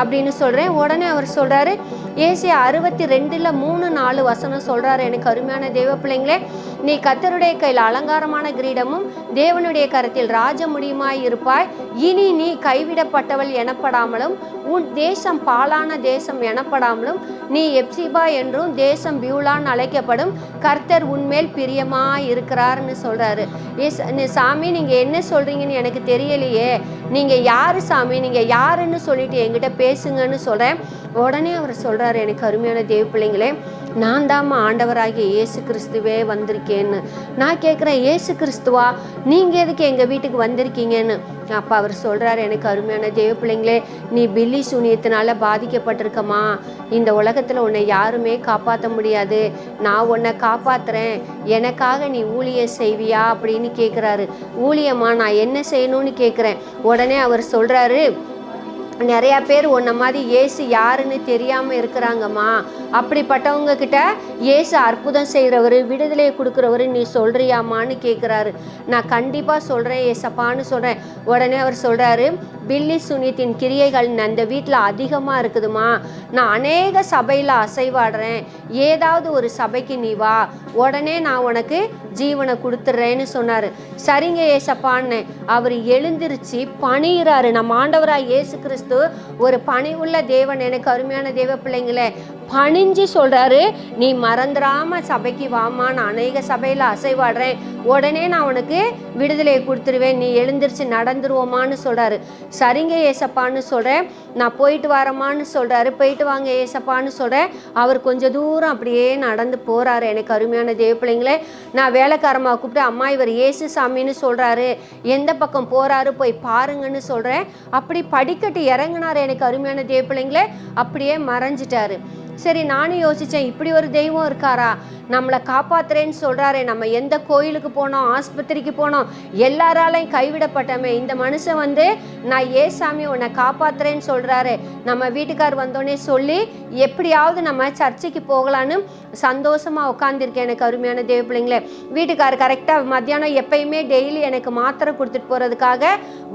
B: அப்படின்னு சொல்கிறேன் உடனே அவர் சொல்கிறாரு ஏசி அறுபத்தி ரெண்டில் மூணு நாலு வசனம் சொல்கிறாரு எனக்கு அருமையான தெய்வ பிள்ளைங்களே நீ கத்தருடைய கையில் அலங்காரமான கிரீடமும் தேவனுடைய கருத்தில் ராஜ முடியுமாய் இருப்பாய். இனி நீ கைவிடப்பட்டவள் எனப்படாமலும் உன் தேசம் பாலான தேசம் எனப்படாமலும் நீ எப்சிபா என்றும் தேசம் பியூலான் அழைக்கப்படும் கர்த்தர் உன்மேல் பிரியமாய் இருக்கிறார்னு சொல்றாரு. ஏஸ் சாமி நீங்க என்ன சொல்றீங்கன்னு எனக்கு தெரியலையே. நீங்க யாரு சாமி? நீங்க யாருன்னு சொல்லிட்டு என்கிட்ட பேசுங்கன்னு சொல்றேன். உடனே அவர் சொல்றாரு எனக்கு அருமையான தேவ பிள்ளைங்களே நான் தாம்மா ஆண்டவராகிய இயேசு கிறிஸ்துவே வந்திருக்கேன்னு. நான் கேட்குறேன் இயேசு கிறிஸ்துவா நீங்கள் எதுக்கு எங்கள் வீட்டுக்கு வந்திருக்கீங்கன்னு? அப்போ அவர் சொல்கிறார் எனக்கு அருமையான தேவ பிள்ளைங்களே நீ பில்லி சூனியத்தினால பாதிக்கப்பட்டிருக்கமா இந்த உலகத்தில் உன்னை யாருமே காப்பாற்ற முடியாது. நான் உன்னை காப்பாத்துறேன். எனக்காக நீ ஊழியம் செய்வியா? அப்படின்னு கேட்குறாரு ஊழியமா நான் என்ன செய்யணும்னு கேட்குறேன் உடனே அவர் சொல்கிறாரு நிறையா பேர் உன்ன மாதிரி இயேசு யாருன்னு தெரியாமல் இருக்கிறாங்கம்மா. அப்படிப்பட்டவங்க கிட்ட ஏசு அற்புதம் செய்கிறவர் விடுதலையை கொடுக்குறவர் நீ சொல்கிறியாம்மான்னு கேட்குறாரு நான் கண்டிப்பாக சொல்கிறேன் ஏசப்பான்னு சொல்கிறேன் உடனே அவர் சொல்கிறாரு பில்லி சுனியத்தின் கிரியைகள் அந்த வீட்டில் அதிகமாக இருக்குதுமா நான் அநேக சபையில் அசைவாடுறேன். ஏதாவது ஒரு சபைக்கு நீ வா. உடனே நான் உனக்கு ஜீவனை கொடுத்துட்றேன்னு சொன்னார். சரிங்க ஏசப்பான்னு. அவர் எழுந்திருச்சு பணிகிறாரு நம்ம ஆண்டவராக இயேசு கிறிஸ்து ஒரு பணி உள்ள தேவன் எனக்கு அருமையான தேவ பிள்ளைங்களே பணிஞ்சு சொல்கிறாரு நீ மறந்துடாம சபைக்கு வாமா நான் அநேக சபையில் அசைவாடுறேன். உடனே நான் உனக்கு விடுதலையை கொடுத்துருவேன். நீ எழுந்திரிச்சு நடந்துருவோமான்னு சொல்கிறாரு சரிங்க ஏசப்பான்னு சொல்கிறேன் நான் போயிட்டு வரமான்னு சொல்கிறாரு போயிட்டு வாங்க ஏசப்பான்னு சொல்கிறேன் அவர் கொஞ்சம் தூரம் அப்படியே நடந்து போகிறாரு எனக்கு அருமையான தேவ பிள்ளைங்களே நான் வேலைக்காரமாக கூப்பிட்டு அம்மா இவர் இயேசு சாமின்னு சொல்கிறாரு எந்த பக்கம் போகிறாரு போய் பாருங்கன்னு சொல்கிறேன் அப்படி படிக்கட்டு இறங்குனார். எனக்கு அருமையான தேவ பிள்ளைங்களே அப்படியே மறைஞ்சிட்டாரு. சரி நானும் யோசித்தேன் இப்படி ஒரு தெய்வம் இருக்காரா? நம்மளை காப்பாத்துறேன்னு சொல்கிறாரே நம்ம எந்த கோயிலுக்கு போனோம் ஆஸ்பத்திரிக்கு போனோம் எல்லாராலையும் கைவிடப்பட்டமே. இந்த மனுஷன் வந்து நான் ஏ சாமி உன்னை காப்பாத்துறேன்னு சொல்கிறாரு நம்ம வீட்டுக்கார் வந்தோடனே சொல்லி எப்படியாவது நம்ம சர்ச்சைக்கு போகலான்னு சந்தோஷமாக உட்காந்துருக்கேன் எனக்கு அருமையான தேவ பிள்ளைங்களே. வீட்டுக்கார் கரெக்டாக மத்தியானம் எப்பயுமே டெய்லி எனக்கு மாத்திரை கொடுத்துட்டு போகிறதுக்காக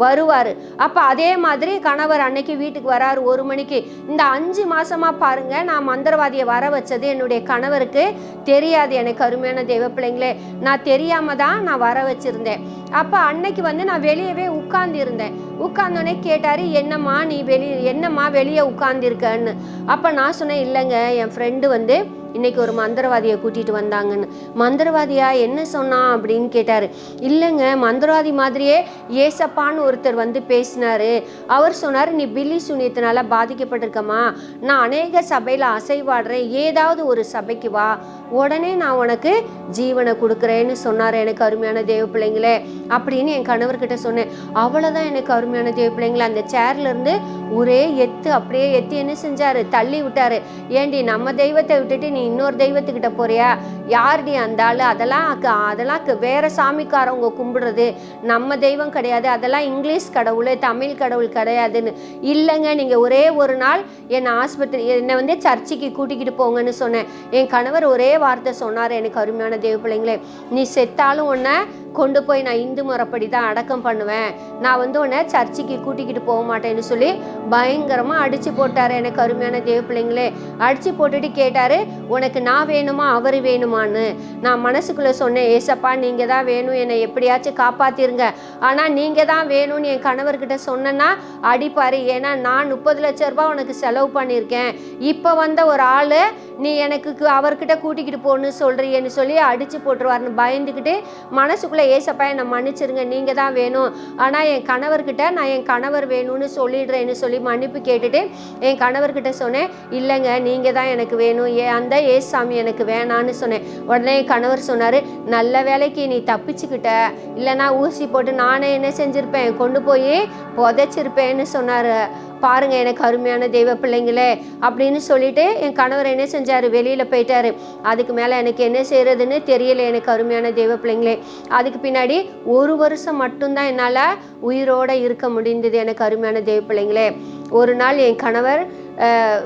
B: வருவார். அப்போ அதே மாதிரி கணவர் அன்னைக்கு வீட்டுக்கு வராரு ஒரு மணிக்கு. இந்த அஞ்சு மாதமாக பாருங்கள் நான் மந்திரவாதியை வர வச்சது என்னுடைய கணவருக்கு தெரிய தெரியாது. எனக்கு அருமையான தெய்வ பிள்ளைங்களே நான் தெரியாம தான் நான் வர வச்சிருந்தேன். அப்போ அன்னைக்கு வந்து நான் வெளியவே உட்கார்ந்து இருந்தேன் உட்கார்ந்தோடனே கேட்டாரு என்னம்மா நீ வெளியே என்னம்மா வெளியே உட்கார்ந்திருக்கன்னு? அப்போ நான் சொன்னேன் இல்லைங்க என் ஃப்ரெண்டு வந்து இன்னைக்கு ஒரு மந்திரவாதியை கூட்டிட்டு வந்தாங்கன்னு. மந்திரவாதியா என்ன சொன்னான் அப்படின்னு கேட்டாரு. இல்லைங்க மந்திரவாதி மாதிரியே ஏசப்பான்னு ஒருத்தர் வந்து பேசினாரு. அவர் சொன்னார் நீ பில்லி சூனியத்தினால பாதிக்கப்பட்டிருக்கம்மா. நான் அநேக சபையில் அசைவாடுறேன். ஏதாவது ஒரு சபைக்கு வா. உடனே நான் உனக்கு ஜீவனை கொடுக்குறேன்னு சொன்னார் எனக்கு அருமையான தேவ பிள்ளைங்களே அப்படின்னு என் கணவர்கிட்ட சொன்னேன். அவ்வளோதான் எனக்கு அருமையான தேவ பிள்ளைங்களே. அந்த சேர்லேருந்து ஒரே எத்து அப்படியே எத்து என்ன செஞ்சார்? தள்ளி விட்டார். ஏண்டி நம்ம தெய்வத்தை விட்டுட்டு நீ இன்னொரு தெய்வத்துக்கிட்ட போறியா? யார்டி அந்த ஆள்? அதெல்லாம் க- அதெல்லாம் வேற சாமிக்காரவங்க கும்பிடுறது நம்ம தெய்வம் கிடையாது. அதெல்லாம் இங்கிலீஷ் கடவுள் தமிழ் கடவுள் கிடையாதுன்னு. இல்லைங்க நீங்கள் ஒரே ஒரு நாள் என்னை ஆஸ்பத்திரி என்னை வந்து சர்ச்சுக்கு கூட்டிக்கிட்டு போங்கன்னு சொன்னேன். என் கணவர் ஒரே வார்த்தை சொன்னார் எனக்கு அருமையான தேவ பிள்ளைங்களே நீ செத்தாலும் உன்னை கொண்டு போய் நான் இந்து முறைப்படி தான் அடக்கம் பண்ணுவேன். நான் வந்து உன்னை சர்ச்சுக்கு கூட்டிக்கிட்டு போக மாட்டேன்னு சொல்லி பயங்கரமாக அடித்து போட்டார் எனக்கு அருமையான தேவ பிள்ளைங்களே. அடித்து போட்டுட்டு கேட்டார் உனக்கு நான் வேணுமா அவர் வேணுமான்னு? நான் மனசுக்குள்ளே சொன்னேன் ஏசப்பா நீங்கள் தான் வேணும் என்னை எப்படியாச்சும் காப்பாற்றிருங்க ஆனால் நீங்கள் தான் வேணும்னு என் கணவர்கிட்ட சொன்னேன்னா அடிப்பார். ஏன்னா நான் முப்பது லட்ச ரூபாய் உனக்கு செலவு பண்ணியிருக்கேன். இப்போ வந்த ஒரு ஆள் நீ எனக்கு அவர்கிட்ட கூட்டிக்கிட்டு போன்னு சொல்கிறீன்னு சொல்லி அடித்து போட்டுருவாருன்னு பயந்துக்கிட்டு மனசுக்குள்ளே ஏசப்பா என்னை மன்னிச்சிருங்க நீங்கள் தான் வேணும். ஆனால் என் கணவர்கிட்ட நான் என் கணவர் வேணும்னு சொல்லிடுறேன்னு சொல்லி மன்னிப்பு கேட்டுட்டு என் கணவர்கிட்ட சொன்னேன் இல்லைங்க நீங்கள் தான் எனக்கு வேணும். ஏ அந்த ஏசாமி எனக்கு வேணான்னு சொன்னேன். உடனே என் கணவர் சொன்னார் நல்ல வேலைக்கு நீ தப்பிச்சுக்கிட்ட. இல்லைனா ஊசி போட்டு நானே என்ன செஞ்சுருப்பேன்? கொண்டு போய் புதைச்சிருப்பேன்னு சொன்னார். பாருங்கள் எனக்கு அருமையான தெய்வ பிள்ளைங்களே அப்படின்னு சொல்லிட்டு என் கணவர் என்ன செஞ்சார்? வெளியில் போயிட்டார். அதுக்கு மேலே எனக்கு என்ன செய்கிறதுன்னு தெரியல எனக்கு அருமையான தெய்வ பிள்ளைங்களே. அதுக்கு பின்னாடி ஒரு வருஷம் மட்டும்தான் என்னால் உயிரோடு இருக்க முடிந்தது எனக்கு அருமையான தெய்வ பிள்ளைங்களே. ஒரு நாள் என் கணவர்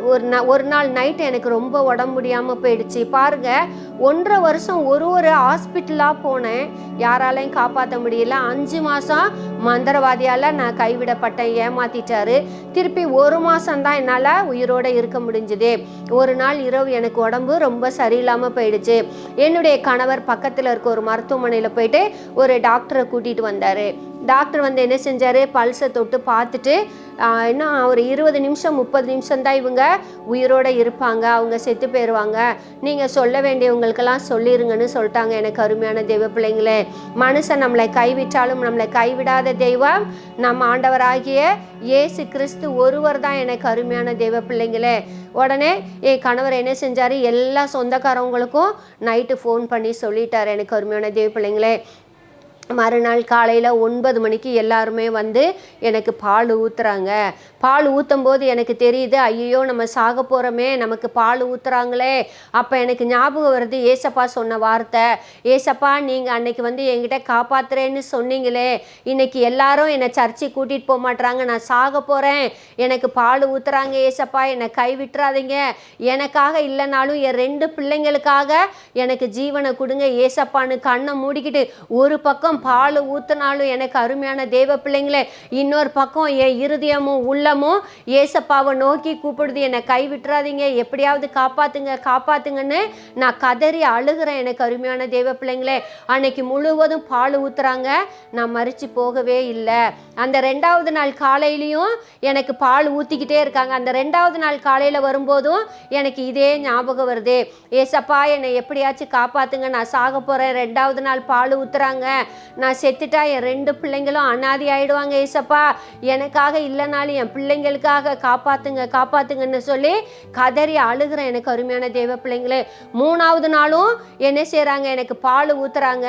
B: ஒரு நா ஒரு நாள் நைட்டு எனக்கு ரொம்ப உடம்பு முடியாமல் போயிடுச்சு. பாருங்க ஒன்றரை வருஷம் ஒரு ஒரு ஹாஸ்பிட்டலாக போனேன். யாராலையும் காப்பாற்ற முடியல. அஞ்சு மாதம் மந்திரவாதியால் நான் கைவிடப்பட்டேன் ஏமாத்திட்டாரு. திருப்பி ஒரு மாதம் தான் என்னால் உயிரோட இருக்க முடிஞ்சுது. ஒரு நாள் இரவு எனக்கு உடம்பு ரொம்ப சரியில்லாமல் போயிடுச்சு. என்னுடைய கணவர் பக்கத்தில் இருக்க ஒரு மருத்துவமனையில் போயிட்டு ஒரு டாக்டரை கூட்டிகிட்டு வந்தார். டாக்டர் வந்து என்ன செஞ்சார்? பல்ஸை தொட்டு பார்த்துட்டு இன்னும் ஒரு இருபது நிமிஷம் முப்பது நிமிஷம் தான் இவங்க உயிரோடு இருப்பாங்க. அவங்க செத்து போயிடுவாங்க நீங்கள் சொல்ல வேண்டியவங்களுக்கெல்லாம் சொல்லிடுங்கன்னு சொல்லிட்டாங்க எனக்கு அருமையான தெய்வ பிள்ளைங்களே. மனுஷன் நம்மளை கைவிட்டாலும் நம்மளை கைவிடாத தெய்வம் நம்ம ஆண்டவராகிய இயேசு கிறிஸ்து ஒருவர் தான் எனக்கு அருமையான தெய்வ பிள்ளைங்களே. உடனே என் கணவர் என்ன செஞ்சார்? எல்லா சொந்தக்காரவங்களுக்கும் நைட்டு ஃபோன் பண்ணி சொல்லிட்டார் எனக்கு அருமையான தெய்வ பிள்ளைங்களே. மறுநாள் காலையில் ஒன்பது மணிக்கு எல்லாருமே வந்து எனக்கு பால் ஊற்றுறாங்க பால் ஊற்றும் போது எனக்கு தெரியுது ஐயோ நம்ம சாக போகிறோமே நமக்கு பால் ஊற்றுறாங்களே அப்போ எனக்கு ஞாபகம் வருது ஏசப்பா சொன்ன வார்த்தை. ஏசப்பா நீங்கள் அன்னைக்கு வந்து என்கிட்ட காப்பாத்துறேன்னு சொன்னீங்களே. இன்னைக்கு எல்லாரும் என்னை சர்ச்சை கூட்டிகிட்டு போக மாட்டுறாங்க நான் சாக போகிறேன் எனக்கு பால் ஊற்றுறாங்க ஏசப்பா. என்னை கைவிட்டுறாதீங்க எனக்காக இல்லைனாலும் என் ரெண்டு பிள்ளைங்களுக்காக எனக்கு ஜீவனை கொடுங்க ஏசப்பான்னு கண்ணை மூடிக்கிட்டு. ஒரு பக்கம் பால் ஊற்றுனாலும் எனக்கு அருமையான தெய்வ பிள்ளைங்களே இன்னொரு பக்கம் என் இருதயமும் உள்ளமும் ஏசப்பாவை நோக்கி கூப்பிடுது என்னை கை விட்டுறாதீங்க. எப்படியாவது காப்பாத்துங்க காப்பாத்துங்கன்னு நான் கதறி அழுகிறேன். எனக்கு அருமையான தெய்வ பிள்ளைங்களே அன்னைக்கு முழுவதும் பால் ஊத்துறாங்க. நான் மறிச்சு போகவே இல்லை. அந்த ரெண்டாவது நாள் காலையிலையும் எனக்கு பால் ஊற்றிக்கிட்டே இருக்காங்க. அந்த ரெண்டாவது நாள் காலையில் வரும்போதும் எனக்கு இதே ஞாபகம் வருது. ஏசப்பா என்னை எப்படியாச்சும் காப்பாத்துங்க. நான் சாக போகிறேன் ரெண்டாவது நாள் பால் ஊத்துறாங்க. நான் செத்துட்டா என் ரெண்டு பிள்ளைங்களும் அனாதி ஆயிடுவாங்க ஏசப்பா. எனக்காக இல்லைனாலும் என் பிள்ளைங்களுக்காக காப்பாத்துங்க காப்பாத்துங்கன்னு சொல்லி கதறி அழுகிறேன் எனக்கு அருமையான தேவ பிள்ளைங்களே. மூணாவது நாளும் என்ன செய்கிறாங்க எனக்கு பால் ஊத்துறாங்க.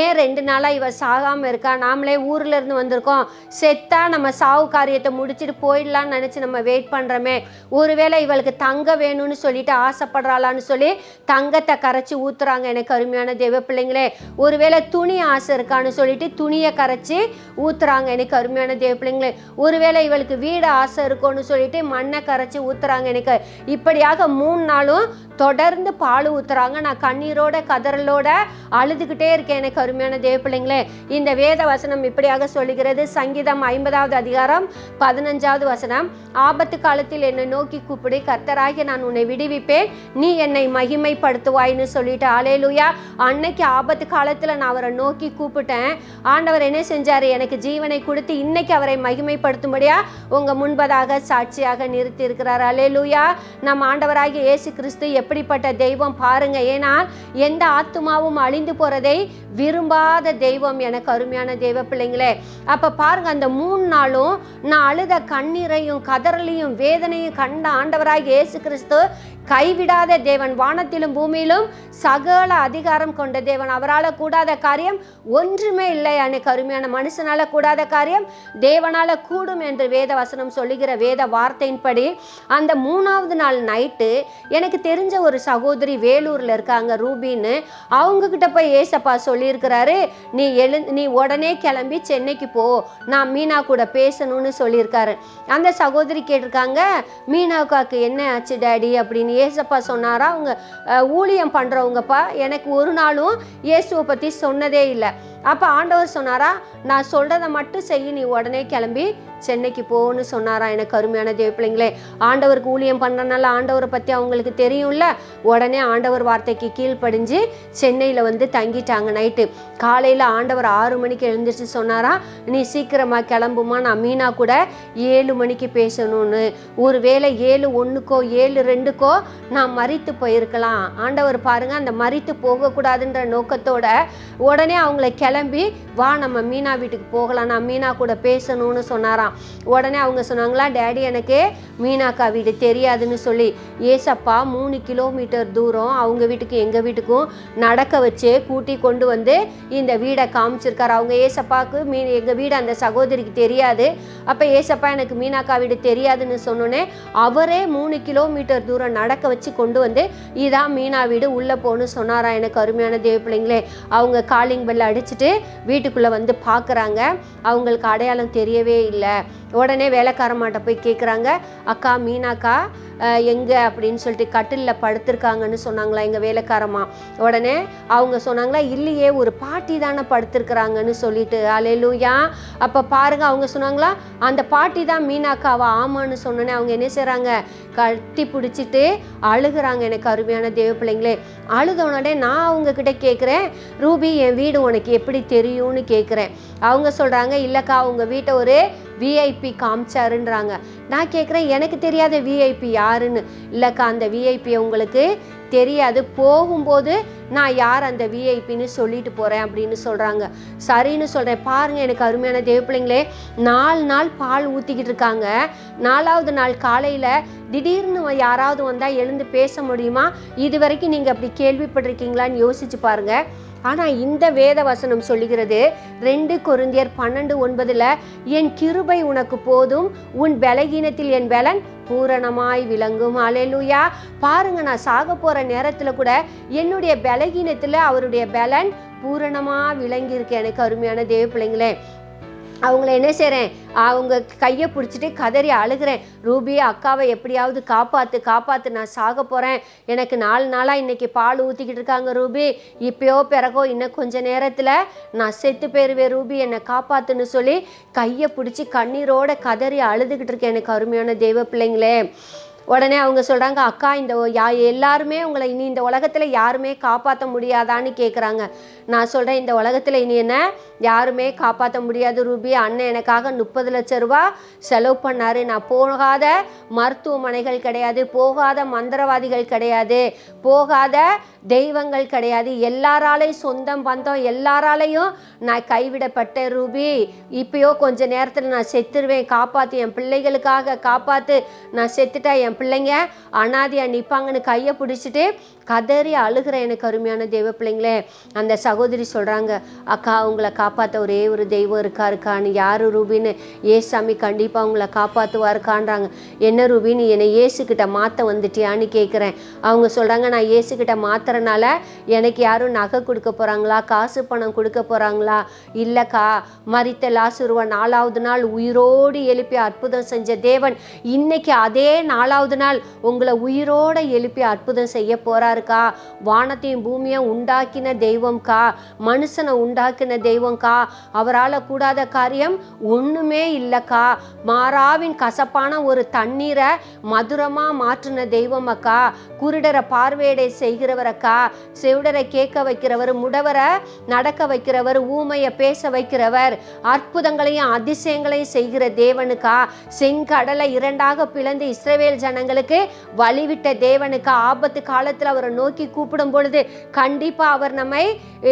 B: ஏன் ரெண்டு நாளாக இவ சாகாமல் இருக்கா? நாமளே ஊர்ல இருந்து வந்திருக்கோம். செத்தா நம்ம சாவு காரியத்தை முடிச்சுட்டு போயிடலாம்னு நினச்சி நம்ம வெயிட் பண்ணுறோமே ஒருவேளை இவளுக்கு தங்க வேணும்னு சொல்லிட்டு ஆசைப்படுறாளான்னு சொல்லி தங்கத்தை கரைச்சி ஊத்துறாங்க எனக்கு அருமையான தேவ பிள்ளைங்களே. ஒருவேளை துணி ஆசை இருக்கான்னு சொல்லிட்டு துணியை கரைச்சி ஊத்துறாங்க எனக்கு அருமையான தேவ பிள்ளைங்களே. ஒருவேளை இவளுக்கு வீடு ஆசை இருக்கும்னு சொல்லிட்டு மண்ணை கரைச்சி ஊத்துறாங்க எனக்கு. இப்படியாக மூணு நாளும் தொடர்ந்து பால் ஊத்துறாங்க. நான் கண்ணீரோட கதறலோட அழுதுகிட்டே இருக்கேன் எனக்கு அருமையான தேவ பிள்ளைங்களே. இந்த வேத வசனம் இப்படியாக சொல்லுகிறது. சங்கீதம் ஐம்பதாவது அதிகாரம் பதினஞ்சாவது வசனம். ஆபத்து காலத்தில் என்னை நோக்கி கூப்பிடு. கர்த்தராகி நான் உன்னை விடுவிப்பேன். நீ என்னை மகிமைப்படுத்துவாய்ன்னு சொல்லிட்டு. ஆலேலுயா அன்னைக்கு ஆபத்து காலத்தில் நான் அவரை நோக்கி கூப்பிட்டேன். ஆண்டவர் என்ன செஞ்சார்? எனக்கு ஜீவனை கொடுத்து இன்னைக்கு அவரை மகிமைப்படுத்தும்படியா உங்க முன்பதாக சாட்சியாக நிறுத்தி அலேலூயா நம் ஆண்டவராகிய இயேசு கிறிஸ்து எப்படிப்பட்ட தெய்வம் பாருங்க. ஏன்னா எந்த ஆத்துமாவும் அழிந்து போறதை விரும்பாத தெய்வம் எனக்கு அருமையான தெய்வ பிள்ளைங்களே. அப்ப பாருங்க அந்த மூணு நாளும் நான் அழுத கண்ணீரையும் கதறலையும் வேதனையும் கண்ட ஆண்டவராக இயேசு கிறிஸ்து கைவிடாத தேவன். வானத்திலும் பூமியிலும் சகல அதிகாரம் கொண்ட தேவன். அவரால் கூடாத காரியம் ஒன்றுமே இல்லை. எனக்கு அருமையான மனுஷனால கூடாத காரியம் தேவனால கூடும் என்று வேத வசனம் சொல்லுகிற வேத வார்த்தையின்படி அந்த மூணாவது நாள் நைட்டு எனக்கு தெரிஞ்ச ஒரு சகோதரி வேலூரில் இருக்காங்க ரூபின்னு. அவங்க கிட்ட போய் ஏசப்பா சொல்லியிருக்கிறாரு நீ எழு நீ உடனே கிளம்பி சென்னைக்கு போ. நான் மீனா கூட பேசணும்னு சொல்லியிருக்காரு. அந்த சகோதரி கேட்டிருக்காங்க மீனாக்காக்கு என்ன ஆச்சு டேடி? அப்படின்னு ஏசப்பா சொன்னாரா அவங்க ஊழியம் பண்ணுறவங்கப்பா எனக்கு ஒரு நாளும் இயேசுவை பற்றி சொன்னதே இல்லை. அப்போ ஆண்டவர் சொன்னாரா நான் சொல்கிறத மட்டும் செய்ய நீ உடனே கிளம்பி சென்னைக்கு போன்னு சொன்னாரா எனக்கு அருமையான தேவ பிள்ளைங்களே. ஆண்டவருக்கு ஊழியம் பண்ணுறனால ஆண்டவரை பற்றி அவங்களுக்கு தெரியும்ல. உடனே ஆண்டவர் வார்த்தைக்கு கீழ்ப்படிஞ்சு சென்னையில் வந்து தங்கிட்டாங்க நைட்டு. காலையில் ஆண்டவர் ஆறு மணிக்கு எழுந்திரிச்சு சொன்னாரா நீ சீக்கிரமாக கிளம்புமா நான் மீனா கூட ஏழு மணிக்கு பேசணும்னு. ஒரு வேளை ஏழு ஒன்றுக்கோ ஏழு ரெண்டுக்கோ நான் மறித்து போயிருக்கலாம். ஆண்டவர் பாருங்கள் அந்த மறித்து போகக்கூடாதுன்ற நோக்கத்தோட உடனே அவங்கள கிளம்பி கிளம்பி வா நம்ம மீனா வீட்டுக்கு போகலாம். நான் மீனா கூட பேசணும்னு சொன்னாராம். உடனே அவங்க சொன்னாங்களா டேடி எனக்கு மீனாக்கா வீடு தெரியாதுன்னு சொல்லி ஏசப்பா மூணு கிலோமீட்டர் தூரம் அவங்க வீட்டுக்கு எங்கள் வீட்டுக்கும் நடக்க வச்சு கூட்டி கொண்டு வந்து இந்த வீடை காமிச்சிருக்காரு. அவங்க ஏசப்பாவுக்கு மீ எங்கள் வீடு அந்த சகோதரிக்கு தெரியாது. அப்போ ஏசப்பா எனக்கு மீனாக்கா வீடு தெரியாதுன்னு சொன்னோன்னே அவரே மூணு கிலோமீட்டர் தூரம் நடக்க வச்சு கொண்டு வந்து இதான் மீனா வீடு உள்ளே போகணும்னு சொன்னாரா எனக்கு அருமையான தேவ பிள்ளைங்களே அவங்க காலிங் பெல் அடிச்சுட்டு வீட்டுக்குள்ளே வந்து பார்க்குறாங்க அவங்களுக்கு அடையாளம் தெரியவே இல்லை. உடனே வேலைக்காரமாட்ட போய் கேட்குறாங்க அக்கா மீனாக்கா எங்கே? அப்படின்னு சொல்லிட்டு கட்டிலில் படுத்திருக்காங்கன்னு சொன்னாங்களா எங்கள் வேலைக்காரமா உடனே அவங்க சொன்னாங்களா இல்லையே ஒரு பாட்டி தானே படுத்திருக்கிறாங்கன்னு சொல்லிட்டு. அலையிலூயா. அப்போ பாருங்க அவங்க சொன்னாங்களா அந்த பாட்டி தான் மீனாக்காவா? ஆமான்னு சொன்னோன்னே அவங்க என்ன செய்கிறாங்க கட்டி பிடிச்சிட்டு அழுகுறாங்க எனக்கு அருமையான தேவ பிள்ளைங்களே. அழுத உடனே நான் அவங்கக்கிட்ட கேட்குறேன் ரூபி என் வீடு உனக்கு எப்படி தெரியும்னு கேட்குறேன் அவங்க சொல்கிறாங்க இல்லைக்கா உங்கள் வீட்டை ஒரு விஐபி காமிச்சாருன்றாங்க. நான் கேட்குறேன் எனக்கு தெரியாத விஐபி யாருன்னு? இல்லைக்கா அந்த விஐபி உங்களுக்கு தெரியாது. போகும்போது நான் யார் அந்த விஐபின்னு சொல்லிட்டு போகிறேன் அப்படின்னு சொல்கிறாங்க சரின்னு சொல்கிறேன் பாருங்கள் எனக்கு அருமையான தேவ பிள்ளைங்களே நாலு நாள் பால் ஊற்றிக்கிட்டு இருக்காங்க. நாலாவது நாள் காலையில் திடீர்னு யாராவது வந்தால் எழுந்து பேச முடியுமா? இது வரைக்கும் நீங்கள் அப்படி கேள்விப்பட்டிருக்கீங்களான்னு யோசிச்சு பாருங்கள் ஆனால் இந்த வேத வசனம் சொல்லுகிறது ரெண்டு குருந்தியர் பன்னெண்டு ஒன்பதில் என் கிருபை உனக்கு போதும் உன் பலகீனத்தில் என் பலன் பூரணமாய் விளங்கும். அலையலூயா பாருங்க நான் சாக போகிற நேரத்தில் கூட என்னுடைய பலகீனத்தில் அவருடைய பலன் பூரணமாக விளங்கியிருக்கு. எனக்கு அருமையான தேவ பிள்ளைங்களே அவங்கள என்ன செய்கிறேன் அவங்க கையை பிடிச்சிட்டு கதறி அழுகிறேன். ரூபி அக்காவை எப்படியாவது காப்பாற்று காப்பாற்று நான் சாக போகிறேன் எனக்கு நாலு நாளாக இன்றைக்கி பால் ஊற்றிக்கிட்டு இருக்காங்க ரூபி. இப்போயோ பிறகோ இன்னும் கொஞ்ச நேரத்தில் நான் செத்து போயிடுவேன் ரூபி. என்னை காப்பாற்றுன்னு சொல்லி கையை பிடிச்சி கண்ணீரோட கதறி அழுதுகிட்டு இருக்கேன் எனக்கு அருமையான தெய்வ பிள்ளைங்களே. உடனே அவங்க சொல்கிறாங்க அக்கா இந்த யா எல்லாருமே உங்களை இனி இந்த உலகத்தில் யாருமே காப்பாற்ற முடியாதான்னு கேட்குறாங்க நான் சொல்கிறேன் இந்த உலகத்தில் இனி என்ன? யாருமே காப்பாற்ற முடியாது ரூபி. அண்ணன் எனக்காக முப்பது லட்ச ரூபா செலவு பண்ணார். நான் போகாத மருத்துவமனைகள் கிடையாது போகாத மந்திரவாதிகள் கிடையாது போகாத தெய்வங்கள் கிடையாது. எல்லாராலையும் சொந்தம் பந்தம் எல்லாராலையும் நான் கைவிடப்பட்டேன் ரூபி. இப்பயோ கொஞ்ச நேரத்தில் நான் செத்துருவேன். காப்பாற்று என் பிள்ளைகளுக்காக காப்பாற்று நான் செத்துட்டா என் பிள்ளைங்க அனாதியாக நிற்பாங்கன்னு கையை பிடிச்சிட்டு கதறி அழுகிற எனக்கு அருமையான தெய்வ பிள்ளைங்களே. அந்த சகோதரி சொல்கிறாங்க அக்கா உங்களை காப்பாற்ற ஒரே ஒரு தெய்வம் இருக்கா இருக்கான்னு யார் ரூபின்னு? ஏசாமி கண்டிப்பாக உங்களை காப்பாற்றுவாருக்கான்றாங்க என்ன ரூபின்னு என்னை ஏசுக்கிட்ட மாற்ற வந்துட்டியான்னு கேட்குறேன் அவங்க சொல்கிறாங்க நான் ஏசுக்கிட்ட மாத்துறனால எனக்கு யாரும் நகை கொடுக்க போகிறாங்களா காசு பணம் கொடுக்க போகிறாங்களா இல்லைக்கா மறித்த லாசுருவ நாலாவது நாள் உயிரோடு எழுப்பி அற்புதம் செஞ்ச தேவன் இன்னைக்கு அதே நாலாவது நாள் உங்களை உயிரோடு எழுப்பி அற்புதம் செய்ய போகிறாருக்கா வானத்தையும் பூமியும் உண்டாக்கின தெய்வம்க்கா? மனுஷனை உண்டாக்கின தெய்வம்க்கா. அவரால் கூடாத காரியம் ஒன்றுமே இல்லைக்கா. மாறாவின் கசப்பான ஒரு தண்ணீரை மதுரமாக மாற்றின தெய்வம் அக்கா குருடரை பார்வையடை செய்கிறவரக்கா. செவிடரை கேட்க வைக்கிறவர் முடவரை நடக்க வைக்கிறவர் ஊமையை பேச வைக்கிறவர் அற்புதங்களையும் அதிசயங்களையும் செய்கிற தேவனுக்கா. செங்கடலை இரண்டாக பிளந்து இஸ்ரவேல் ஜனங்களுக்கு வழிவிட்ட தேவனுக்கு. ஆபத்து காலத்தில் அவரை நோக்கி கூப்பிடும் பொழுது கண்டிப்பாக அவர் நம்மை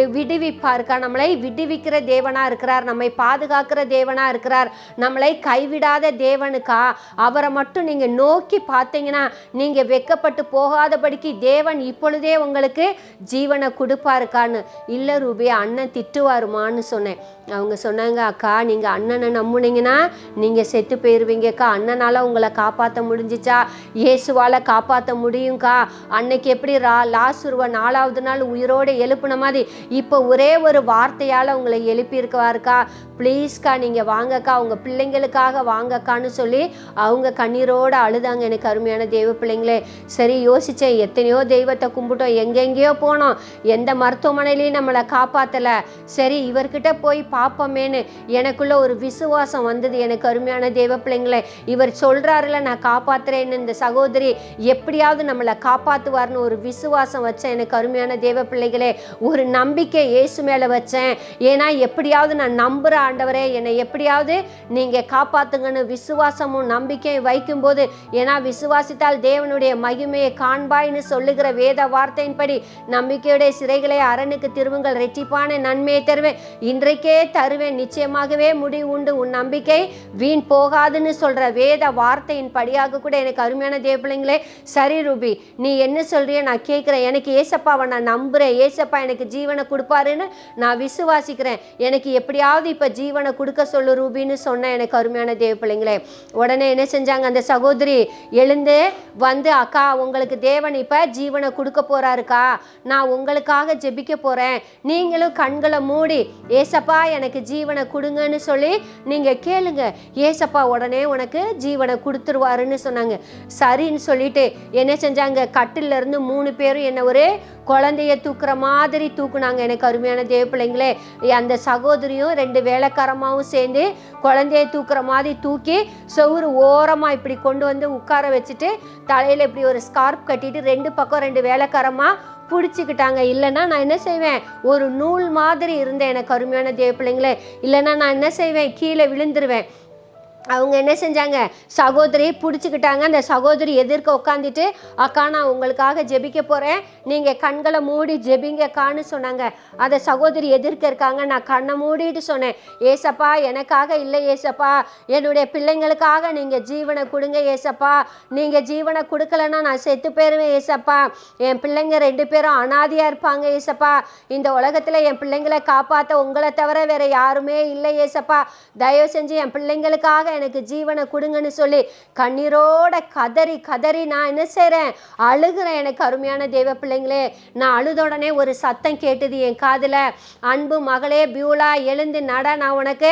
B: விடுவிப்பாருக்கா? நம்மளை விடுவிக்கிற தேவனா இருக்கிறார் நம்மை பாதுகாக்கிற தேவனா இருக்கிறார் நம்மளை கைவிடாத தேவனுக்கா? அவரை மட்டும் நீங்க நோக்கி பார்த்தீங்கன்னா நீங்க வெக்கப்பட்டு போகாதபடிக்கு தேவன் இப்பொழுதே உங்களுக்கு ஜீவனை கொடுப்பாருக்கான்னு. இல்லை ரூபி அண்ணன் திட்டுவாருமான்னு சொன்னேன். அவங்க சொன்னாங்க அக்கா நீங்கள் அண்ணனை நம்புனீங்கன்னா நீங்கள் செத்து போயிடுவீங்கக்கா அண்ணனால் உங்களை காப்பாற்ற முடிஞ்சிச்சா? இயேசுவால் காப்பாற்ற முடியும்க்கா? அன்னைக்கு எப்படி ரா லாசுருவ நாலாவது நாள் உயிரோடு எழுப்புன மாதிரி இப்போ ஒரே ஒரு வார்த்தையால் உங்களை எழுப்பியிருக்குவாருக்கா? ப்ளீஸ்க்கா நீங்கள் வாங்கக்கா. உங்கள் பிள்ளைங்களுக்காக வாங்கக்கான்னு சொல்லி அவங்க கண்ணீரோடு அழுதாங்க எனக்கு அருமையான தெய்வ பிள்ளைங்களே. சரி யோசித்தேன் எத்தனையோ தெய்வத்தை கும்பிட்டோம். எங்கெங்கேயோ போனோம். எந்த மருத்துவமனையிலையும் நம்மளை காப்பாற்றலை சரி இவர்கிட்ட போய் பார்ப்போமேன்னு எனக்குள்ள ஒரு விசுவாசம் வந்தது. எனக்கு அருமையான தேவ பிள்ளைங்களை இவர் சொல்கிறாருல நான் காப்பாத்துறேன்னு. இந்த சகோதரி எப்படியாவது நம்மளை காப்பாற்றுவார்னு ஒரு விசுவாசம் வச்சேன். எனக்கு அருமையான தேவ பிள்ளைகளே ஒரு நம்பிக்கை இயேசு மேலே வச்சேன். ஏன்னா எப்படியாவது நான் நம்புகிற ஆண்டவரே என்னை எப்படியாவது நீங்கள் காப்பாத்துங்கன்னு விசுவாசமும் நம்பிக்கையும் வைக்கும்போது ஏன்னா விசுவாசித்தால் தேவனுடைய மகிமையை காண்பாய்ன்னு சொல்லுகிற வேத வார்த்தையின்படி நம்பிக்கையுடைய சிறைகளை அரணுக்கு திருவுங்கள் ரெட்டிப்பான நன்மையை தருவேன். இன்றைக்கே தருவேன். நிச்சயமாகவே முடிவு உண்டு. உன் நம்பிக்கை வீண் போகாதுன்னு சொல்கிற வேத வார்த்தையின் படியாக கூட எனக்கு அருமையான தேவப்பிள்ளைங்களே சரி ரூபி நீ என்ன சொல்கிறிய நான் கேட்குறேன். எனக்கு ஏசப்பாவை நான் நம்புறேன். ஏசப்பா எனக்கு ஜீவனை கொடுப்பாருன்னு நான் விசுவாசிக்கிறேன். எனக்கு எப்படியாவது இப்போ ஜீவனை கொடுக்க சொல்லு ரூபின்னு சொன்னேன் எனக்கு அருமையான தேவப்பிள்ளைங்களே. உடனே என்ன செஞ்சாங்க? அந்த சகோதரி எழுந்து வந்து அக்கா உங்களுக்கு தேவன் இப்போ ஜீவனை கொடுக்க போறாருக்கா? நான் உங்களுக்காக ஜெபிக்க போறேன். நீங்களும் கண்களை மூடி ஏசப்பா எனக்கு ஜீவனை கொடுங்கன்னு சொல்லி நீங்கள் கேளுங்க. ஏசப்பா உடனே உனக்கு ஜீவனை கொடுத்துருவாருன்னு சொன்னாங்க. சரின்னு சொல்லிட்டு என்ன செஞ்சாங்க? கட்டில்ல இருந்து மூணு பேரும் என்ன ஒரு குழந்தைய தூக்குற மாதிரி தூக்குனாங்க. எனக்கு அருமையான தேவ பிள்ளைங்களே அந்த சகோதரியும் ரெண்டு வேலைக்காரமாகவும் சேர்ந்து குழந்தைய தூக்குற மாதிரி தூக்கி செவுரு ஓரமாக இப்படி கொண்டு வந்து உட்கார வச்சுட்டு தலையில் இப்படி ஒரு ஸ்கார்ப் கட்டிட்டு ரெண்டு பக்கம் ரெண்டு வேலைக்காரமாக பிடிச்சிக்கிட்டாங்க. இல்லைன்னா நான் என்ன செய்வேன்? ஒரு நூல் மாதிரி இருந்தேன் எனக்கு அருமையான தேவ பிள்ளைங்களே இல்லைன்னா நான் என்ன செய்வேன்? கீழே விழுந்துருவேன். அவங்க என்ன செஞ்சாங்க? சகோதரி பிடிச்சிக்கிட்டாங்க. அந்த சகோதரி எதிர்க்க உட்காந்துட்டு அக்கா நான் உங்களுக்காக ஜெபிக்க போகிறேன் நீங்கள் கண்களை மூடி ஜெபிங்கக்கான்னு சொன்னாங்க. அந்த சகோதரி எதிர்க்க இருக்காங்க. நான் கண்ணை மூடிட்டு சொன்னேன். ஏசப்பா எனக்காக இல்லை ஏசப்பா. என்னுடைய பிள்ளைங்களுக்காக நீங்கள் ஜீவனை கொடுங்க ஏசப்பா. நீங்கள் ஜீவனை கொடுக்கலன்னா நான் செத்து போயிருவேன் ஏசப்பா. என் பிள்ளைங்க ரெண்டு பேரும் அனாதியாக இருப்பாங்க ஏசப்பா. இந்த உலகத்தில் என் பிள்ளைங்களை காப்பாற்ற உங்களை தவிர வேறு யாருமே இல்லை ஏசப்பா. தயவு செஞ்சு என் பிள்ளைங்களுக்காக எனக்கு ஜீவனை கொடுங்கன்னு சொல்லி கண்ணீரோட கதறி கதறி நான் என்ன செய்கிறேன் அழுகிறேன் எனக்கு அருமையான தெய்வ பிள்ளைங்களே. நான் அழுத உடனே ஒரு சத்தம் கேட்டது என் காதில். அன்பு மகளே பியூலா எழுந்து நட நான் உனக்கு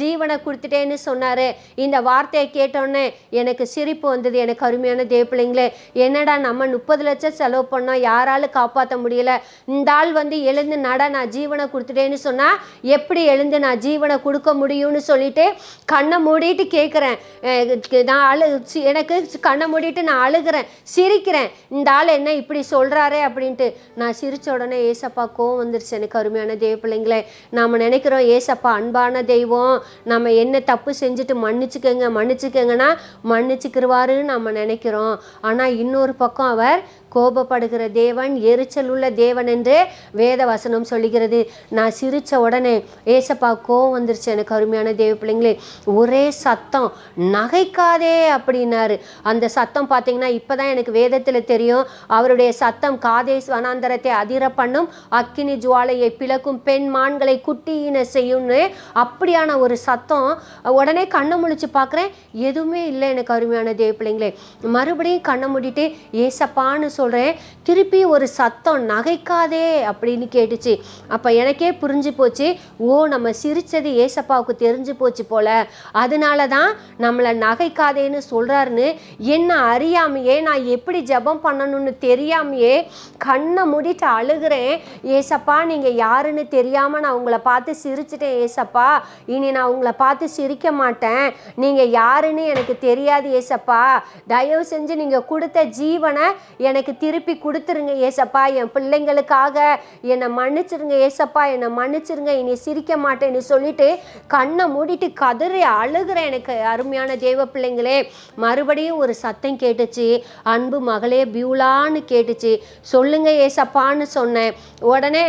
B: ஜீவனை கொடுத்துட்டேன்னு சொன்னார். இந்த வார்த்தையை கேட்டோன்னே எனக்கு சிரிப்பு வந்தது. எனக்கு அருமையான தேவ பிள்ளைங்களே என்னடா நம்ம முப்பது லட்சம் செலவு பண்ணோம்? யாராலும் காப்பாற்ற முடியல? இந்த ஆள் வந்து எழுந்து நட நான் ஜீவனை கொடுத்துட்டேன்னு சொன்னால் எப்படி எழுந்து நான் ஜீவனை கொடுக்க முடியும்னு சொல்லிட்டு கண்ணை மூடிட்டு கேட்குறேன் நான் அழு எனக்கு கண்ணை மூடிட்டு நான் அழுகிறேன். சிரிக்கிறேன். இந்த ஆள் என்ன இப்படி சொல்கிறாரே அப்படின்ட்டு. நான் சிரிச்ச உடனே ஏசப்பா கோவம் வந்துருச்சு. எனக்கு அருமையான தேவ பிள்ளைங்களே நாம் நினைக்கிறோம் ஏசப்பா அன்பான தெய்வம். நம்ம என்ன தப்பு செஞ்சுட்டு மன்னிச்சுக்கோங்க மன்னிச்சுக்கோங்கன்னா மன்னிச்சுக்கிருவாருன்னு நம்ம நினைக்கிறோம். ஆனால் இன்னொரு பக்கம் அவர் கோபப்படுகிற தேவன் எரிச்சல் உள்ள தேவன் என்று வேத வசனம் சொல்லுகிறது. நான் சிரித்த உடனே ஏசப்பா கோவம் வந்துருச்சு. எனக்கு அருமையான தேவ பிள்ளைங்களே ஒரே சத்தம் நகைக்காதே அப்படின்னாரு. அந்த சத்தம் பார்த்தீங்கன்னா இப்பதான் எனக்கு வேதத்தில் தெரியும். அவருடைய சத்தம் காதேஸ் வனாந்தரத்தை அதிர பண்ணும். அக்கினி ஜுவாலையை பிளக்கும் பெண் மான்களை குட்டியின செய்யும்னு அப்படியான ஒரு சத்தம் உடனே கண்ணை முழிச்சு பார்க்குறேன். எதுவுமே இல்லை எனக்கு அருமையான தேவ பிள்ளைங்களே. மறுபடியும் கண்ணை மூடிட்டு ஏசப்பான்னு சொல்கிறேன் திருப்பி ஒரு சத்தம் நகைக்காதே அப்படின்னு கேட்டுச்சு. அப்போ எனக்கே புரிஞ்சு போச்சு ஓ நம்ம சிரிச்சது ஏசப்பாவுக்கு தெரிஞ்சு போச்சு போல. அதனால தான் நம்மளை நகைக்காதேன்னு சொல்கிறாருன்னு என்ன அறியாமையே நான் எப்படி ஜெபம் பண்ணணும்னு தெரியாமையே கண்ணை மூடிட்டு அழுகிறேன். ஏசப்பா நீங்கள் யாருன்னு தெரியாமல் நான் உங்களை பார்த்து சிரிச்சிட்டேன் ஏசப்பா. இனி நான் உங்களை பார்த்து சிரிக்க மாட்டேன். நீங்கள் யாருன்னு எனக்கு தெரியாது ஏசப்பா. தயவு செஞ்சு நீங்கள் கொடுத்த ஜீவனை எனக்கு திருப்பி கொடுத்துருங்க ஏசப்பா. என் பிள்ளைங்களுக்காக என்னை மன்னிச்சிருங்க ஏசப்பா. என்னை மன்னிச்சிருங்க. இனி சிரிக்க மாட்டேன்னு சொல்லிட்டு கண்ணை மூடிட்டு கதறி அழுகிற எனக்கு அருமையான தேவ பிள்ளைங்களே மறுபடியும் ஒரு சத்தம் கேட்டுச்சு. அன்பு மகளே பியூலான்னு கேட்டுச்சு. சொல்லுங்க ஏசப்பான்னு சொன்னேன். உடனே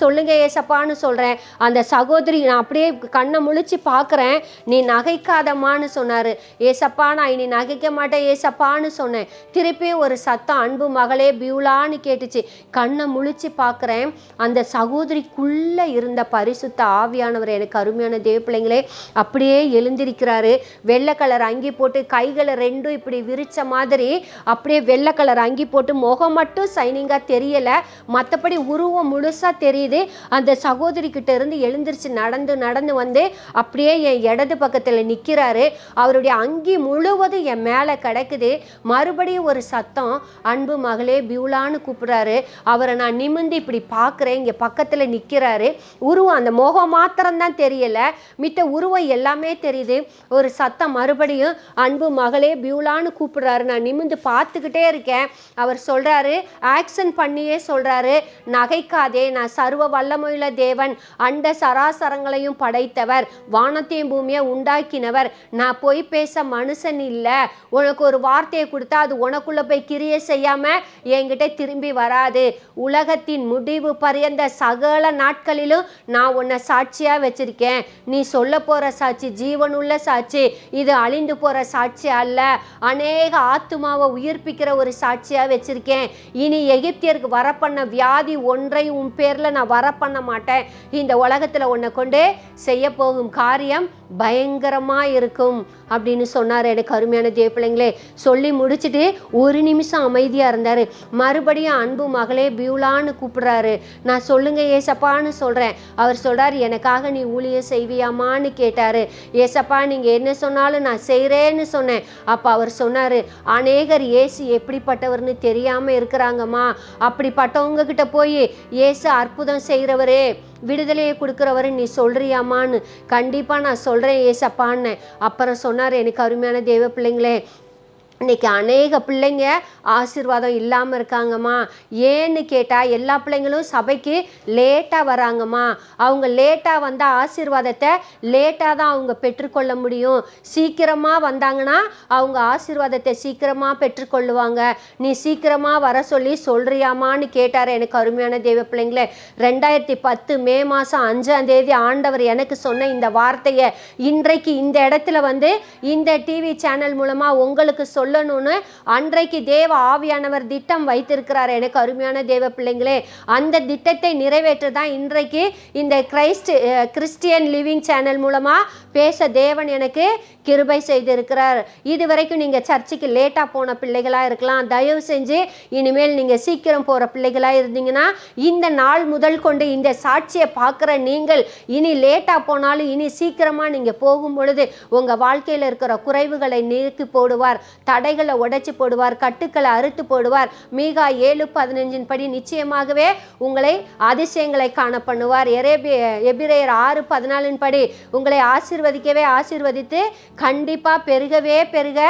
B: சொல்லுங்க ஏசப்பான்னு சொல்கிறேன் அந்த சகோதரி நான் அப்படியே கண்ணை முழிச்சு பார்க்குறேன் நீ நகைக்காதம்மான்னு சொன்னார். ஏசப்பா நான் இனி நகைக்க மாட்டேன். ஏசப்பான்னு சொன்னேன். திருப்பியும் ஒரு சத்தம் அன்பு மகளே பியூலான்னு கேட்டுச்சு. கண்ணை முழிச்சு பார்க்குறேன். அந்த சகோதரிக்குள்ளே இருந்த பரிசுத்த ஆவியானவர் எனக்கு அருமையான தேவ பிள்ளைங்களே அப்படியே எழுந்திருக்கிறாரு. வெள்ளை கலர் அங்கி போட்டு கைகளை ரெண்டும் இப்படி விரிச்ச மாதிரி அப்படியே வெள்ளை கலர் அங்கி போட்டு முகம் மட்டும் சைனிங்காக தெரியலை. மற்றபடி உருவம் முழுசாக தெரியுது. அந்த சகோதரிக்கிட்ட இருந்து எழுந்திருச்சு நடந்து நடந்து வந்து அப்படியே என் இடது பக்கத்தில் நிற்கிறாரு அவருடைய அங்கி முழுவதும் என் மேலே கிடக்குது. மறுபடியும் ஒரு சத்தம் அன்பு மகளே பியூலான்னு கூப்பிட்றாரு. அவரை நான் நிமிந்து இப்படி பார்க்குறேன். இங்கே பக்கத்தில் நிற்கிறாரு உருவம் அந்த முகம் மாத்திரம்தான் தெரியலை. மித்த உருவம் எல்லாமே தெரியுது. ஒரு சத்தம் மறுபடியும் அன்பு மகளே பியூலான்னு கூப்பிட்றாரு. நான் நிமிந்து பார்த்துக்கிட்டே இருக்கேன். அவர் சொல்கிறாரு ஆக்ஷன் பண்ணியே சொல்கிறாரு நகைக்காதே நான் சர்வ வல்லமையுள்ள தேவன். அண்ட சராசரங்களையும் படைத்தவர். வானத்தையும் பூமியை உண்டாக்கினவர். நான் போய் பேச மனுஷன் இல்லை. உனக்கு ஒரு வார்த்தையை கொடுத்தா அது உனக்குள்ளே போய் கிரியை செய்யாம என்கிட்ட திரும்பி வராது. உலகத்தின் முடிவு பரியந்த சகல நாட்களிலும் நான் உன்னை சாட்சியா வச்சிருக்கேன். நீ சொல்ல போற சாட்சி ஜீவனுள்ள சாட்சி. இது அழிந்து போற சாட்சி அல்ல. அநேக ஆத்துமாவை உயிர்ப்பிக்கிற ஒரு சாட்சியா வச்சிருக்கேன். இனி எகிப்தியருக்கு வர பண்ண வியாதி ஒன்றை உன் பேர்ல நான் வர பண்ண மாட்டேன். இந்த உலகத்துல உன்னை கொண்டு செய்ய போகும் காரியம் பயங்கரமா இருக்கும். அப்படின்னு சொன்னார். எனக்கு அருமையான தேவ பிள்ளைங்களே சொல்லி முடிச்சுட்டு ஒரு நிமிஷம் அமைதியாக இருந்தார். மறுபடியும் அன்பு மகளே பியூலான்னு கூப்பிடுறாரு. நான் சொல்லுங்க ஏசப்பான்னு சொல்கிறேன் அவர் சொல்கிறார் எனக்காக நீ ஊழியம் செய்வியாமான்னு கேட்டார். ஏசப்பா நீங்கள் என்ன சொன்னாலும் நான் செய்கிறேன்னு சொன்னேன். அப்போ அவர் சொன்னார் அநேகர் ஏசு எப்படிப்பட்டவர்னு தெரியாமல் இருக்கிறாங்கம்மா. அப்படிப்பட்டவங்க கிட்ட போய் ஏசு அற்புதம் செய்கிறவரே விடுதலையை கொடுக்குறவரு நீ சொல்கிறியாமான்னு கண்டிப்பாக நான் சொல்கிறேன் ஏசப்பான்னு. அப்புறம் சொன்னார் எனக்கு அருமையான தேவ பிள்ளைங்களே இன்னைக்கு அநேக பிள்ளைங்க ஆசீர்வாதம் இல்லாமல் இருக்காங்கம்மா. ஏன்னு கேட்டால் எல்லா பிள்ளைங்களும் சபைக்கு லேட்டாக வராங்கம்மா. அவங்க லேட்டாக வந்தால் ஆசீர்வாதத்தை லேட்டாக தான் அவங்க பெற்றுக்கொள்ள முடியும். சீக்கிரமாக வந்தாங்கன்னா அவங்க ஆசீர்வாதத்தை சீக்கிரமாக பெற்றுக்கொள்ளுவாங்க. நீ சீக்கிரமாக வர சொல்லி சொல்கிறியாமான்னு கேட்டார் எனக்கு அருமையான தெய்வ பிள்ளைங்களே. ரெண்டாயிரத்தி பத்து மே மாதம் அஞ்சாம் தேதி ஆண்டவர் எனக்கு சொன்ன இந்த வார்த்தையை இன்றைக்கு இந்த இடத்துல வந்து இந்த டிவி சேனல் மூலமாக உங்களுக்கு சொல்லணும்னு அன்றைக்கு தேவ ஆவியானவர் திட்டம் வைத்திருக்கிறார். எனக்கு அருமையான தேவ பிள்ளைங்களே அந்த திட்டத்தை நிறைவேற்ற தான் இன்றைக்கு இந்த கிரைஸ்ட் கிறிஸ்டியன் லிவிங் சேனல் மூலமாக பேச தேவன் எனக்கு கிருபை செய்திருக்கிறார். இது வரைக்கும் நீங்கள் சர்ச்சுக்கு லேட்டாக போன பிள்ளைகளாக இருக்கலாம். தயவு செஞ்சு இனிமேல் நீங்கள் சீக்கிரம் போகிற பிள்ளைகளாக இருந்தீங்கன்னா இந்த நாள் முதல் கொண்டு இந்த சாட்சியை பார்க்குற நீங்கள் இனி லேட்டாக போனாலும் இனி சீக்கிரமாக நீங்கள் போகும் பொழுது உங்கள் வாழ்க்கையில் இருக்கிற குறைவுகளை நீக்கி போடுவார். தடைகளை உடைச்சி போடுவார். கட்டுக்களை அறுத்து போடுவார். மீகா ஏழு பதினஞ்சின் படி நிச்சயமாகவே உங்களை அதிசயங்களை காண பண்ணுவார். எரேபிய எபிரேயர் ஆறு பதினாலின் படி உங்களை ஆசிர்வதிக்கவே ஆசிர்வதித்து கண்டிப்பாக பெருகவே பெருக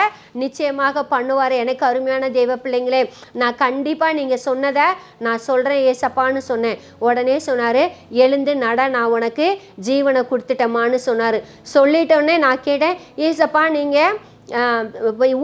B: நிச்சயமாக பண்ணுவார். எனக்கு அருமையான தெய்வ பிள்ளைங்களே நான் கண்டிப்பாக நீங்கள் சொன்னதை நான் சொல்கிறேன் ஏசப்பான்னு சொன்னேன். உடனே சொன்னார் எழுந்து நட நான் உனக்கு ஜீவனை கொடுத்துட்டேமான்னு சொன்னார். சொல்லிட்டோன்னே நான் கேட்டேன் ஏசப்பா நீங்கள்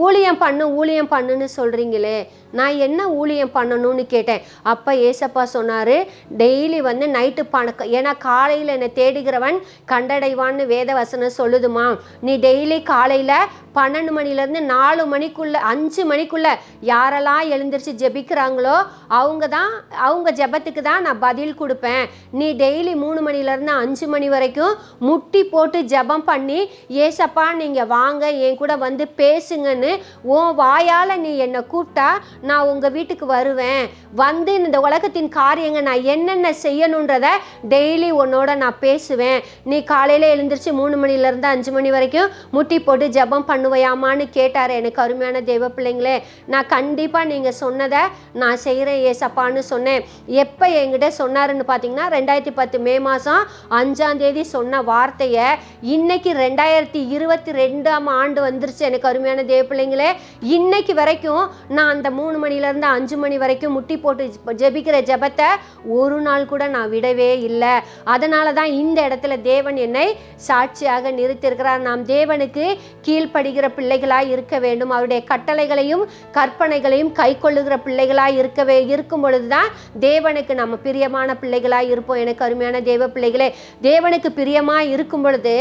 B: ஊழியம் பண்ணு ஊழியம் பண்ணுன்னு சொல்கிறீங்களே நான் என்ன ஊழியம் பண்ணணும்னு கேட்டேன். அப்போ ஏசப்பா சொன்னார் டெய்லி வந்து நைட்டு பணக்க ஏன்னா காலையில் என்னை தேடுகிறவன் கண்டடைவான்னு வேத வசனம் சொல்லுதுமா. நீ டெய்லி காலையில் பன்னெண்டு மணிலேருந்து நாலு மணிக்குள்ள அஞ்சு மணிக்குள்ள யாரெல்லாம் எழுந்திரிச்சு ஜெபிக்கிறாங்களோ அவங்க தான் அவங்க ஜெபத்துக்கு தான் நான் பதில் கொடுப்பேன். நீ டெய்லி மூணு மணிலேருந்து அஞ்சு மணி வரைக்கும் முட்டி போட்டு ஜெபம் பண்ணி ஏசப்பா நீங்கள் வாங்க என் கூட வந்து பேசுங்கன்னு உன் வாயால் நீ என்னை கூப்பிட்டா நான் உங்கள் வீட்டுக்கு வருவேன். வந்து இந்த உலகத்தின் காரியங்க நான் என்னென்ன செய்யணுன்றத டெய்லி உன்னோட நான் பேசுவேன். நீ காலையில் எழுந்திரிச்சு மூணு மணிலேருந்து அஞ்சு மணி வரைக்கும் முட்டி போட்டு ஜெபம் பண்ணுவையாமான்னு கேட்டார் எனக்கு அருமையான தெய்வ பிள்ளைங்களே. நான் கண்டிப்பாக நீங்கள் சொன்னதை நான் செய்கிறேன் ஏசப்பான்னு சொன்னேன். எப்போ என்கிட்ட சொன்னாருன்னு பார்த்தீங்கன்னா ரெண்டாயிரத்தி பத்து மே மாதம் அஞ்சாந்தேதி சொன்ன வார்த்தையை இன்னைக்கு ரெண்டாயிரத்தி இருபத்தி ரெண்டாம் ஆண்டு வந்துருச்சு எனக்கு அருமையான தேவ பிள்ளைங்களே. இன்னைக்கு வரைக்கும் நான் அந்த மூணு மணிலேருந்து அஞ்சு மணி வரைக்கும் முட்டி போட்டு ஜெபிக்கிற ஜெபத்தை ஒரு நாள் கூட நான் விடவே இல்லை. அதனால தான் இந்த இடத்துல தேவன் என்னை சாட்சியாக நிறுத்தியிருக்கிறார். நாம் தேவனுக்கு கீழ்ப்படுகிற பிள்ளைகளாக இருக்க வேண்டும். அவருடைய கட்டளைகளையும் கற்பனைகளையும் கை கொள்ளுகிற பிள்ளைகளாக இருக்கவே இருக்கும் பொழுது தான் தேவனுக்கு நம்ம பிரியமான பிள்ளைகளாக இருப்போம். எனக்கு அருமையான தேவ பிள்ளைகளே தேவனுக்கு பிரியமாக இருக்கும் பொழுது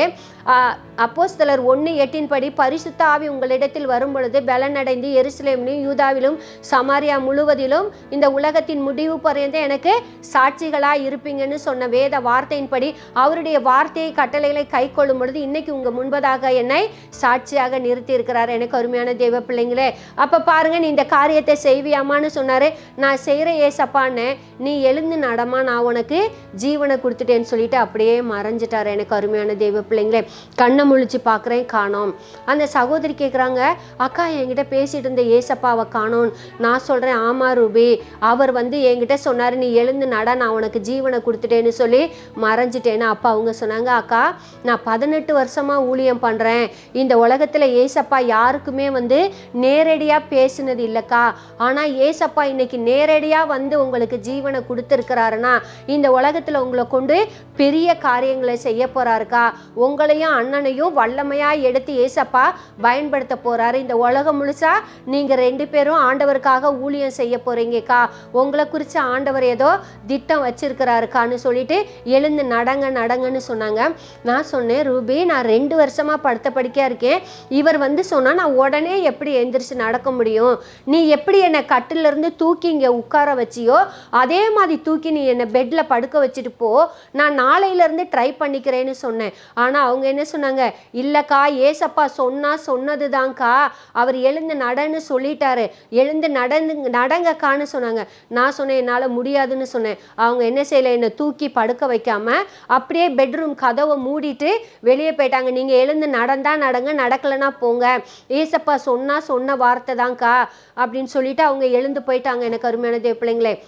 B: அப்போஸ்தலர் ஒன்று எட்டின் படி பரிசுத்த ஆவி உங்களிடத்தில் வரும் பொழுது பலனடைந்து எருசலேமிலும் யூதாவிலும் சமாரியா முழுவதிலும் இந்த உலகத்தின் முடிவு பர்யந்த எனக்கு சாட்சிகளாக இருப்பீங்கன்னு சொன்ன வேத வார்த்தையின்படி அவருடைய வார்த்தையை கட்டளைகளை கை கொள்ளும் பொழுது இன்னைக்கு உங்கள் முன்பதாக என்னை சாட்சியாக நிறுத்தி இருக்கிறார் எனக்கு அருமையான தெய்வ பிள்ளைங்களே அப்போ பாருங்க நீ இந்த காரியத்தை செய்வியாமான்னு சொன்னார். நான் செய்கிற ஏசப்பான்னு நீ எழுந்து நடமா நான் உனக்கு ஜீவனை கொடுத்துட்டேன்னு சொல்லிட்டு அப்படியே மறைஞ்சிட்டார். எனக்கு அருமையான தெய்வ பிள்ளைங்களே கண்ணை முழிச்சு பார்க்குறேன் காணோம். அந்த சகோதரி கேட்குறாங்க அக்கா என்கிட்ட பேசிட்டு இருந்த ஏசப்பாவை காணோம். நான் சொல்கிறேன் ஆமா ரூபி. அவர் வந்து என்கிட்ட சொன்னார் நீ எழுந்து நட நான் உனக்கு ஜீவனை கொடுத்துட்டேன்னு சொல்லி மறைஞ்சிட்டேன்னு அப்பா அவங்க சொன்னாங்க. அக்கா நான் பதினெட்டு வருஷமாக ஊழியம் பண்ணுறேன் இந்த உலகத்தில் ஏசப்பா யாருக்குமே வந்து நேரடியாக பேசினது இல்லைக்கா. ஆனால் ஏசப்பா இன்னைக்கு நேரடியாக வந்து உங்களுக்கு ஜீவனை கொடுத்துருக்கிறாருன்னா இந்த உலகத்தில் உங்களை கொண்டு பெரிய காரியங்களை செய்ய போறாருக்கா. உங்களையும் அண்ணனையும் வல்லமையாக எடுத்து ஏசப்பா பயன்படுத்த போறாரு. இந்த உலகம் முழுசா நீங்கள் ரெண்டு பேரும் ஆண்டவர் ஆண்டவருக்காக ஊழியம் செய்ய போறீங்கக்கா. உங்களை குறித்து ஆண்டவர் ஏதோ திட்டம் வச்சிருக்கிறாருக்கான்னு சொல்லிட்டு எழுந்து நடங்க நடங்கன்னு சொன்னாங்க. நான் சொன்னேன் ரூபி நான் ரெண்டு வருஷமா படுத்த படுக்கையா இருக்கேன். இவர் வந்து சொன்னா நான் உடனே எப்படி எந்திரிச்சு நடக்க முடியும்? நீ எப்படி என்னை கட்டுல இருந்து தூக்கி இங்கே உட்கார வச்சியோ? அதே மாதிரி தூக்கி நீ என்னை பெட்டில் படுக்க வச்சுட்டு போ. நான் நாளையிலேருந்து ட்ரை பண்ணிக்கிறேன்னு சொன்னேன். ஆனால் அவங்க என்ன சொன்னாங்க? இல்லைக்கா ஏசப்பா சொன்னா சொன்னது தான்க்கா அவர் எழுந்து நடன்னு சொல்லிட்டாரு. எழுந்து நடந்து நடங்கக்கான்னு சொன்னாங்க. நான் சொன்னேன் என்னால் முடியாதுன்னு சொன்னேன். அவங்க என்ன செய்யலை? என்னை தூக்கி படுக்க வைக்காம அப்படியே பெட்ரூம் கதவை மூடிட்டு வெளியே போயிட்டாங்க. நீங்கள் எழுந்து நடந்தால் நடங்க நடக்கலைன்னா போங்க. ஏசப்பா சொன்னால் சொன்ன வார்த்தை தான்க்கா அப்படின்னு சொல்லிட்டு அவங்க எழுந்து போயிட்டாங்க. எனக்கு அருமையான தேவ பிள்ளைங்களே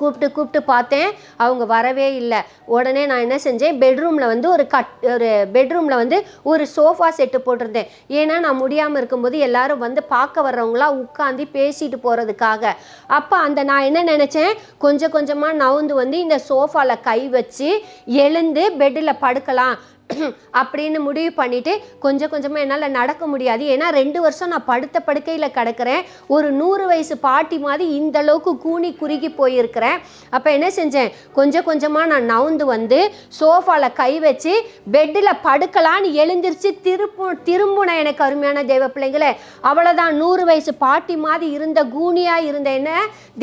B: கூப்பிட்டு கூப்பிட்டு பார்த்தேன். அவங்க வரவே இல்லை. உடனே நான் என்ன செஞ்சேன்? பெட்ரூமில் வந்து ஒரு கட் ஒரு பெட்ரூமில் வந்து ஒரு சோஃபா செட்டு போட்டிருந்தேன். ஏன்னா நான் முடியாமல் இருக்கும்போது எல்லாரும் வந்து பார்க்க வர்றவங்களாம் உட்காந்து பேசிட்டு போகிறதுக்காக அப்போ அந்த நான் என்ன நினச்சேன்? கொஞ்சம் கொஞ்சமாக நவுந்து வந்து இந்த சோஃபாவில் கை வச்சு எழுந்து பெட்டில் படுக்கலாம். அப்படின்னு முடிவு பண்ணிவிட்டு கொஞ்சம் கொஞ்சமாக என்னால் நடக்க முடியாது. ஏன்னா ரெண்டு வருஷம் நான் படுத்த படுக்கையில் கிடக்கிறேன். ஒரு நூறு வயசு பாட்டி மாதிரி இந்த அளவுக்கு கூனி குறுகி போயிருக்கிறேன். அப்போ என்ன செஞ்சேன்? கொஞ்சம் கொஞ்சமாக நான் நவுந்து வந்து சோஃபாவில் கை வச்சு பெட்டில் படுக்கலான்னு எழுந்திருச்சு திருப்பு திரும்புன எனக்கு அருமையான தேவ பிள்ளைங்களே அவ்வளோதான் நூறு வயசு பாட்டி மாதிரி இருந்த கூனியாக இருந்த என்ன?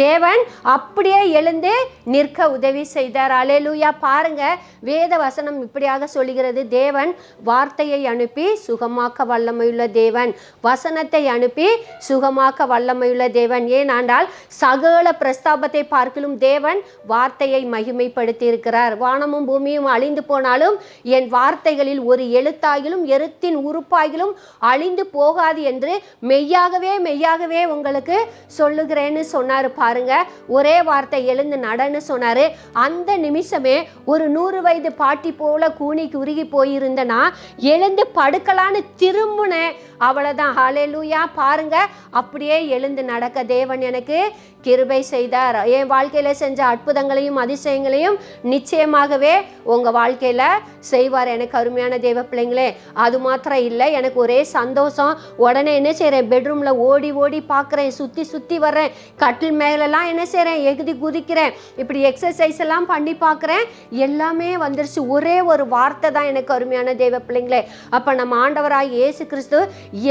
B: தேவன் அப்படியே எழுந்து நிற்க உதவி செய்தார். அலேலூயா பாருங்க வேத வசனம் இப்படியாக சொல்லுகிறது. தேவன். வார்த்தையை அனுப்பி சுகமாக்க வல்லமையுள்ள தேவன். வசனத்தை அனுப்பி சுகமாக்க வல்லமையுள்ள தேவன். ஏனாண்டால் சகல பிரஸ்தாபத்தை பார்க்கிலும் தேவன் வார்த்தையை மகிமைப்படுத்தி இருக்கிறார் வானமும் பூமியும் அழிந்து போனாலும் என் வார்த்தைகளில் ஒரு எழுத்தாகிலும் எழுத்தின் உறுப்பாகிலும் அழிந்து போகாது என்று மெய்யாகவே மெய்யாகவே உங்களுக்கு சொல்லுகிறேன்னு சொன்னார். பாருங்க ஒரே வார்த்தை எழுந்து நடன்னு சொன்னார். அந்த நிமிஷமே ஒரு நூறு வயது பாட்டி போல கூனி போயிருந்த போயிருந்தேன்னா எழுந்து படுக்கலான்னு திரும்பினேன் அவ்வளோதான் ஹalleluya பாருங்க அப்படியே எழுந்து நடக்க தேவன் எனக்கு கிருபை செய்தார். என் வாழ்க்கையில் செஞ்ச அற்புதங்களையும் அதிசயங்களையும் நிச்சயமாகவே உங்கள் வாழ்க்கையில் செய்வார் எனக்கு அருமையான தேவ பிள்ளைங்களே. அது மாத்திரம் இல்லை எனக்கு ஒரே சந்தோஷம். உடனே என்ன செய்கிறேன் பெட்ரூமில் ஓடி ஓடி பார்க்குறேன் சுற்றி சுற்றி வர்றேன். கட்டில் மேலெல்லாம் என்ன செய்கிறேன் எகுதி குதிக்கிறேன். இப்படி எக்ஸசைஸ் எல்லாம் பண்ணி பார்க்குறேன். எல்லாமே வந்துருச்சு. ஒரே ஒரு வார்த்தை தான் எனக்கு அருமையான தேவ பிள்ளைங்களே அப்போ நம்ம ஆண்டவராய் இயேசு கிறிஸ்து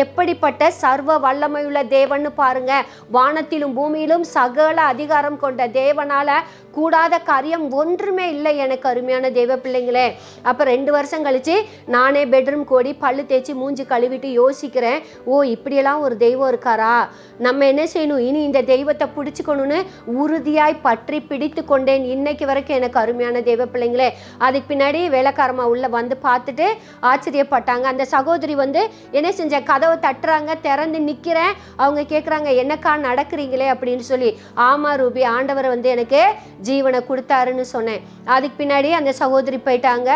B: எப்படிப்பட்ட சர்வ வல்லமையுள்ள தேவன்னு பாருங்க. வானத்திலும் பூமியிலும் சகல அதிகாரம் கொண்ட தேவனால கூடாத காரியம் ஒன்றுமே இல்லை எனக்கு அருமையான தெய்வ பிள்ளைங்களே. அப்போ ரெண்டு வருஷம் கழித்து நானே பெட்ரூம் கோடி பல்லு தேய்ச்சி மூஞ்சி கழுவிட்டு யோசிக்கிறேன். ஓ இப்படியெல்லாம் ஒரு தெய்வம் இருக்காரா? நம்ம என்ன செய்யணும்? இனி இந்த தெய்வத்தை பிடிச்சிக்கணும்னு உறுதியாய் பற்றி பிடித்து கொண்டேன். இன்னைக்கு வரைக்கும் எனக்கு அருமையான தெய்வ பிள்ளைங்களே. அதுக்கு பின்னாடி வேலைக்காரமா உள்ள வந்து பார்த்துட்டு ஆச்சரியப்பட்டாங்க. அந்த சகோதரி வந்து என்ன செஞ்ச? கதவை தட்டுறாங்க திறந்து நிற்கிறேன் அவங்க கேட்குறாங்க என்னக்கா நடக்கிறீங்களே? அப்படின்னு சொல்லி. ஆமா ரூபி ஆண்டவர் வந்து எனக்கு ஜீவனை கொடுத்தாருன்னு சொன்னேன். அதுக்கு பின்னாடி அந்த சகோதரி போயிட்டாங்க.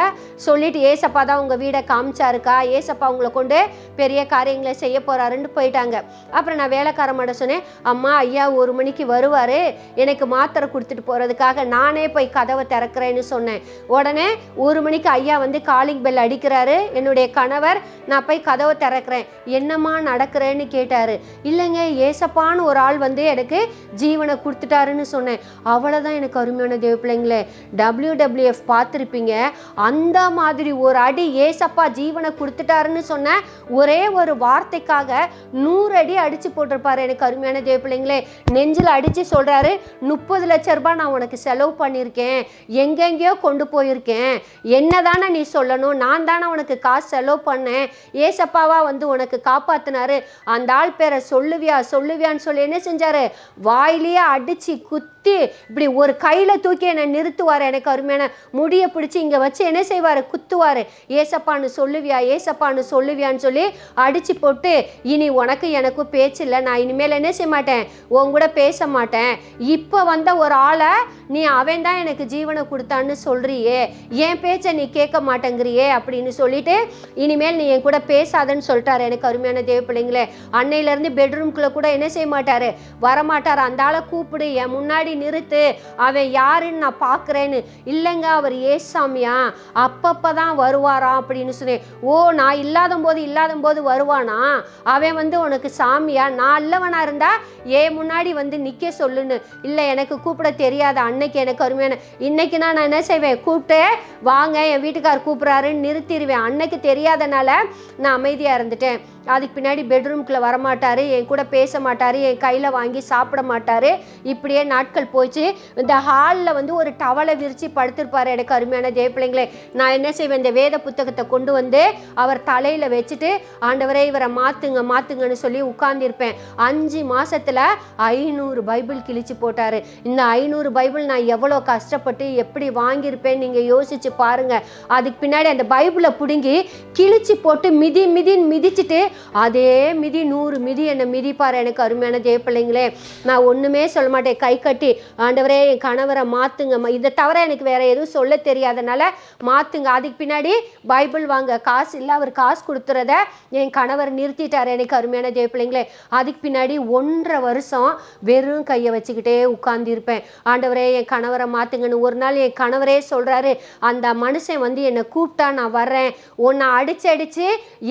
B: சொல்லிட்டு ஏசப்பா தான் உங்கள் வீடை காமிச்சாருக்கா? ஏசப்பா உங்களை கொண்டு பெரிய காரியங்களை செய்ய போகிறாருன்னு போயிட்டாங்க. அப்புறம் நான் வேலைக்காரமாட சொன்னேன் அம்மா ஐயா ஒரு மணிக்கு வருவார். எனக்கு மாத்திரை கொடுத்துட்டு போகிறதுக்காக நானே போய் கதவை திறக்கிறேன்னு சொன்னேன். உடனே ஒரு மணிக்கு ஐயா வந்து காலிங் பெல் அடிக்கிறாரு. என்னுடைய கணவர் நான் போய் கதவை திறக்கிறேன். என்னம்மா நடக்கிறேன்னு கேட்டார். இல்லைங்க ஏசப்பான்னு ஒரு ஆள் வந்து எனக்கு ஜீவனை கொடுத்துட்டாருன்னு சொன்னேன். அவ்வளோதான் எனக்கு அருமையான தேவ பிள்ளைங்களே டபிள்யூடபிள்யூஎஃப் பார்த்துருப்பீங்க. அந்த மாதிரி ஒரு அடி ஏசப்பா ஜீவனை கொடுத்துட்டாருன்னு சொன்ன ஒரே ஒரு வார்த்தைக்காக நூறு அடி அடித்து போட்டிருப்பாரு எனக்கு அருமையான தேவ பிள்ளைங்களே நெஞ்சில் அடித்து சொல்கிறாரு முப்பது லட்ச ரூபாய் நான் உனக்கு செலவு பண்ணியிருக்கேன். எங்கெங்கேயோ கொண்டு போயிருக்கேன். என்னதானே நீ சொல்லணும்? நான் தானே உனக்கு காசு செலவு பண்ணேன். ஏசப்பாவா வந்து உனக்கு காப்பாத்தினாரு. அந்த ஆள் பேரை சொல்லுவியா சொல்லுவியான்னு சொல்லி என்ன செஞ்சாரு? வாயிலேயே அடிச்சு குத்தி இப்படி ஒரு கையில் தூக்கி என்னை நிறுத்துவார். எனக்கு அருமையான முடியை பிடிச்சி இங்கே வச்சு என்ன செய்வார்? குத்துவார். ஏசப்பான்னு சொல்லுவியா? ஏசப்பான்னு சொல்லுவியான்னு சொல்லி அடித்து போட்டு இனி உனக்கு எனக்கும் பேச்சு இல்லை. நான் இனிமேல் என்ன செய்ய மாட்டேன்? உன் கூட பேச மாட்டேன். இப்போ வந்த ஒரு ஆளை நீ அவன் தான் எனக்கு ஜீவனை கொடுத்தான்னு சொல்கிறியே என் பேச்சை நீ கேட்க மாட்டேங்கிறியே அப்படின்னு சொல்லிட்டு இனிமேல் நீ என் கூட பேசாதன்னு சொல்லிட்டாரு. எனக்கு அருமையான தேவ பிள்ளைங்களே அன்னையிலேருந்து பெட்ரூம்குள்ளே கூட என்ன செய்ய மாட்டார்? வரமாட்டார். அந்த ஆளை கூப்பிடு. என் முன்னாடி நிறுத்து. அவன் யாருன்னு நான் பார்க்குறேன்னு. இல்லைங்க அவர் ஏசாமியா? அப்பப்போ தான் வருவாராம் அப்படின்னு சொன்னேன். ஓ நான் இல்லாத போது இல்லாத போது வருவானா? அவன் வந்து உனக்கு சாமியா? நான் இல்லவனா இருந்தா ஏன் முன்னாடி வந்து நிற்க சொல்லுன்னு. இல்லை எனக்கு கூப்பிட தெரியாத. அன்னைக்கு எனக்கு அருமையான இன்னைக்கு நான் என்ன செய்வேன்? கூப்பிட்டு வாங்க என் வீட்டுக்கார் கூப்பிட்றாருன்னு நிறுத்திடுவேன். அன்னைக்கு தெரியாதனால நான் அமைதியாக இருந்துட்டேன். அதுக்கு பின்னாடி பெட்ரூம்குள்ளே வரமாட்டார் என் கூட பேச மாட்டார் என் கையில் வாங்கி சாப்பிட மாட்டார். இப்படியே நாட்கள் போச்சு. இந்த ஹாலில் வந்து ஒரு டவலை விரித்து படுத்திருப்பார். எனக்கு அருமையான ஜெயப்பிள்ளைங்களே நான் என்ன செய்வேன்? இந்த வேத புத்தகத்தை கொண்டு வந்து அவர் தலையில் வச்சுட்டு ஆண்டவரே இவரை மாற்றுங்க மாற்றுங்கன்னு சொல்லி உட்கார்ந்துருப்பேன். அஞ்சு மாதத்தில் ஐநூறு பைபிள் கிழிச்சு போட்டார். இந்த ஐநூறு பைபிள் நான் எவ்வளோ கஷ்டப்பட்டு எப்படி வாங்கியிருப்பேன்? நீங்கள் யோசிச்சு பாருங்கள் அதுக்கு பின்னாடி அந்த பைபிளை பிடுங்கி கிழிச்சு போட்டு மிதி மிதின்னு மிதிச்சிட்டு அதே மிதி நூறு மிதி என்னை மிதிப்பார். எனக்கு அருமையான ஜெயப்பிள்ளைங்களே நான் ஒன்றுமே சொல்ல மாட்டேன். கை கட்டி ஆண்டவரே என் கணவரை மாற்றுங்கம்மா இதை தவிர எனக்கு வேற எதுவும் சொல்ல தெரியாதனால மாற்றுங்க அதுக்கு பின்னாடி பைபிள் வாங்க. காசு இல்லை அவர் காசு கொடுத்துறத என் கணவர் நிறுத்திட்டார். எனக்கு அருமையான தேவ பிள்ளைங்களே. அதுக்கு பின்னாடி ஒன்றரை வருஷம் வெறும் கையை வச்சுக்கிட்டே உட்கார்ந்திருப்பேன். ஆண்டவரே என் கணவரை மாற்றுங்கன்னு ஒரு நாள் என் கணவரே சொல்கிறாரு அந்த மனுஷன் வந்து என்னை கூப்பிட்டா நான் வர்றேன். உன்னை அடிச்சு அடிச்சு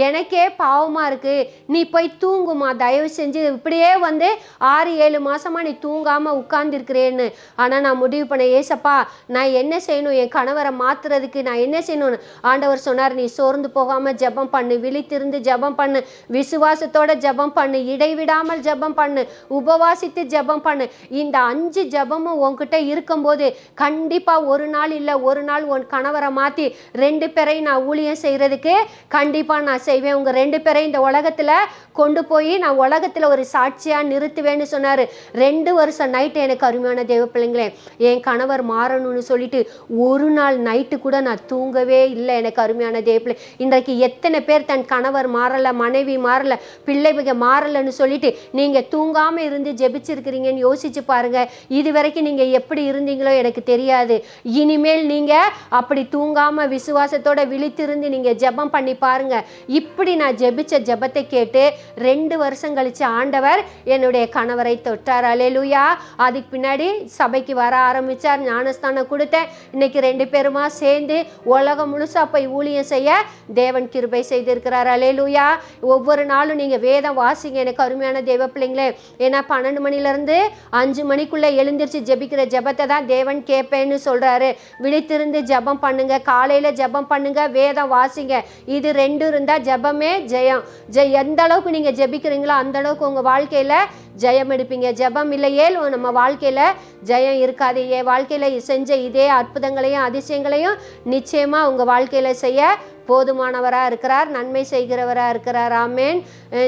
B: எனக்கே பாவமாக இருக்கு. நீ போய் தூங்குமா. தயவு செஞ்சு இப்படியே வந்து ஆறு ஏழு மாசமா நீ தூங்காம உட்காந்துருக்கிறேன்னு ஆனால் நான் முடிவு பண்ண ஏசப்பா நான் என்ன செய்யணும்? என் கணவரை மாத்துறதுக்கு நான் என்ன செய்யணும்னு? ஆண்டவர் சொன்னார் நீ சோர்ந்து போகாமல் ஜெபம் பண்ணு விழித்திருந்து ஜெபம் பண்ணு விசுவாசத்தோட ஜெபம் பண்ணு இடைவிடாமல் ஜெபம் பண்ணு உபவாசித்து ஜெபம் பண்ணு. இந்த அஞ்சு ஜெபமும் உன்கிட்ட இருக்கும்போது கண்டிப்பாக ஒரு நாள் இல்லை ஒரு நாள் உன் கணவரை மாற்றி ரெண்டு பேரையும் நான் ஊழியம் செய்கிறதுக்கு கண்டிப்பாக நான் செய்வேன். உங்கள் ரெண்டு பேரையும் இந்த உலகத்தில் கொண்டு போய் நான் உலகத்தில் ஒரு சாட்சியாக நிறுத்துவேன்னு சொன்னார். ரெண்டு வருஷம் நைட்டு எனக்கு அருமையான தேவ பிள்ளைங்களே என் கணவர் மாறணும்னு சொல்லிட்டு ஒரு நாள் நைட்டு கூட நான் தூங்கவே இல்லை. எனக்கு அருமையான தேவப்பிள்ளை. இன்றைக்கு எத்தனை பேர் தன் கணவர் மாறலை மனைவி மாறலை பிள்ளைங்க மாறலைன்னு சொல்லிட்டு நீங்கள் தூங்காமல் இருந்து ஜெபிச்சிருக்கிறீங்கன்னு யோசிச்சு பாருங்க. இது வரைக்கும் நீங்கள் எப்படி இருந்தீங்களோ எனக்கு தெரியாது. இனிமேல் நீங்கள் அப்படி தூங்காமல் விசுவாசத்தோட விழித்திருந்து நீங்கள் ஜெபம் பண்ணி பாருங்க. இப்படி நான் ஜெபிச்ச ஜெபத்தை கேட்டு ரெண்டு வருஷம் கழிச்சு ஆண்டவர் என்னுடைய கணவரை தொட்டார். அலேலுயா அதுக்கு பின்னாடி சபைக்கு வர வர ஆரம்பித்தார் ஞானஸ்தானம் கொடுத்தேன். இன்னைக்கு ரெண்டு பேருமா சேர்ந்து உலகம் முழுசாக போய் ஊழியம் செய்ய தேவன் கிருபை செய்திருக்கிறார். அலேலூயா ஒவ்வொரு நாளும் நீங்கள் வேதம் வாசிங்க. எனக்கு அருமையான தேவ பிள்ளைங்களே ஏன்னா பன்னெண்டு மணிலேருந்து அஞ்சு மணிக்குள்ளே எழுந்திரிச்சு ஜெபிக்கிற ஜெபத்தை தான் தேவன் கேட்பேன்னு சொல்கிறாரு விழித்திருந்து ஜெபம் பண்ணுங்க. காலையில் ஜெபம் பண்ணுங்க வேதம் வாசிங்க. இது ரெண்டு இருந்தால் ஜெபமே ஜெயம். ஜெய் எந்த அளவுக்கு நீங்கள் ஜெபிக்கிறீங்களோ அந்த அளவுக்கு உங்கள் வாழ்க்கையில் ஜெயம் எடுப்பீங்க. ஜெபம் இல்லையே நம்ம வாழ்க்கையில் ஜெயம் இருக்கு இருக்காது என் வாழ்க்கையில் செஞ்ச இதே அற்புதங்களையும் அதிசயங்களையும் நிச்சயமாக உங்கள் வாழ்க்கையில் செய்ய போதுமானவராக இருக்கிறார் நன்மை செய்கிறவராக இருக்கிறார். ஆமேன்.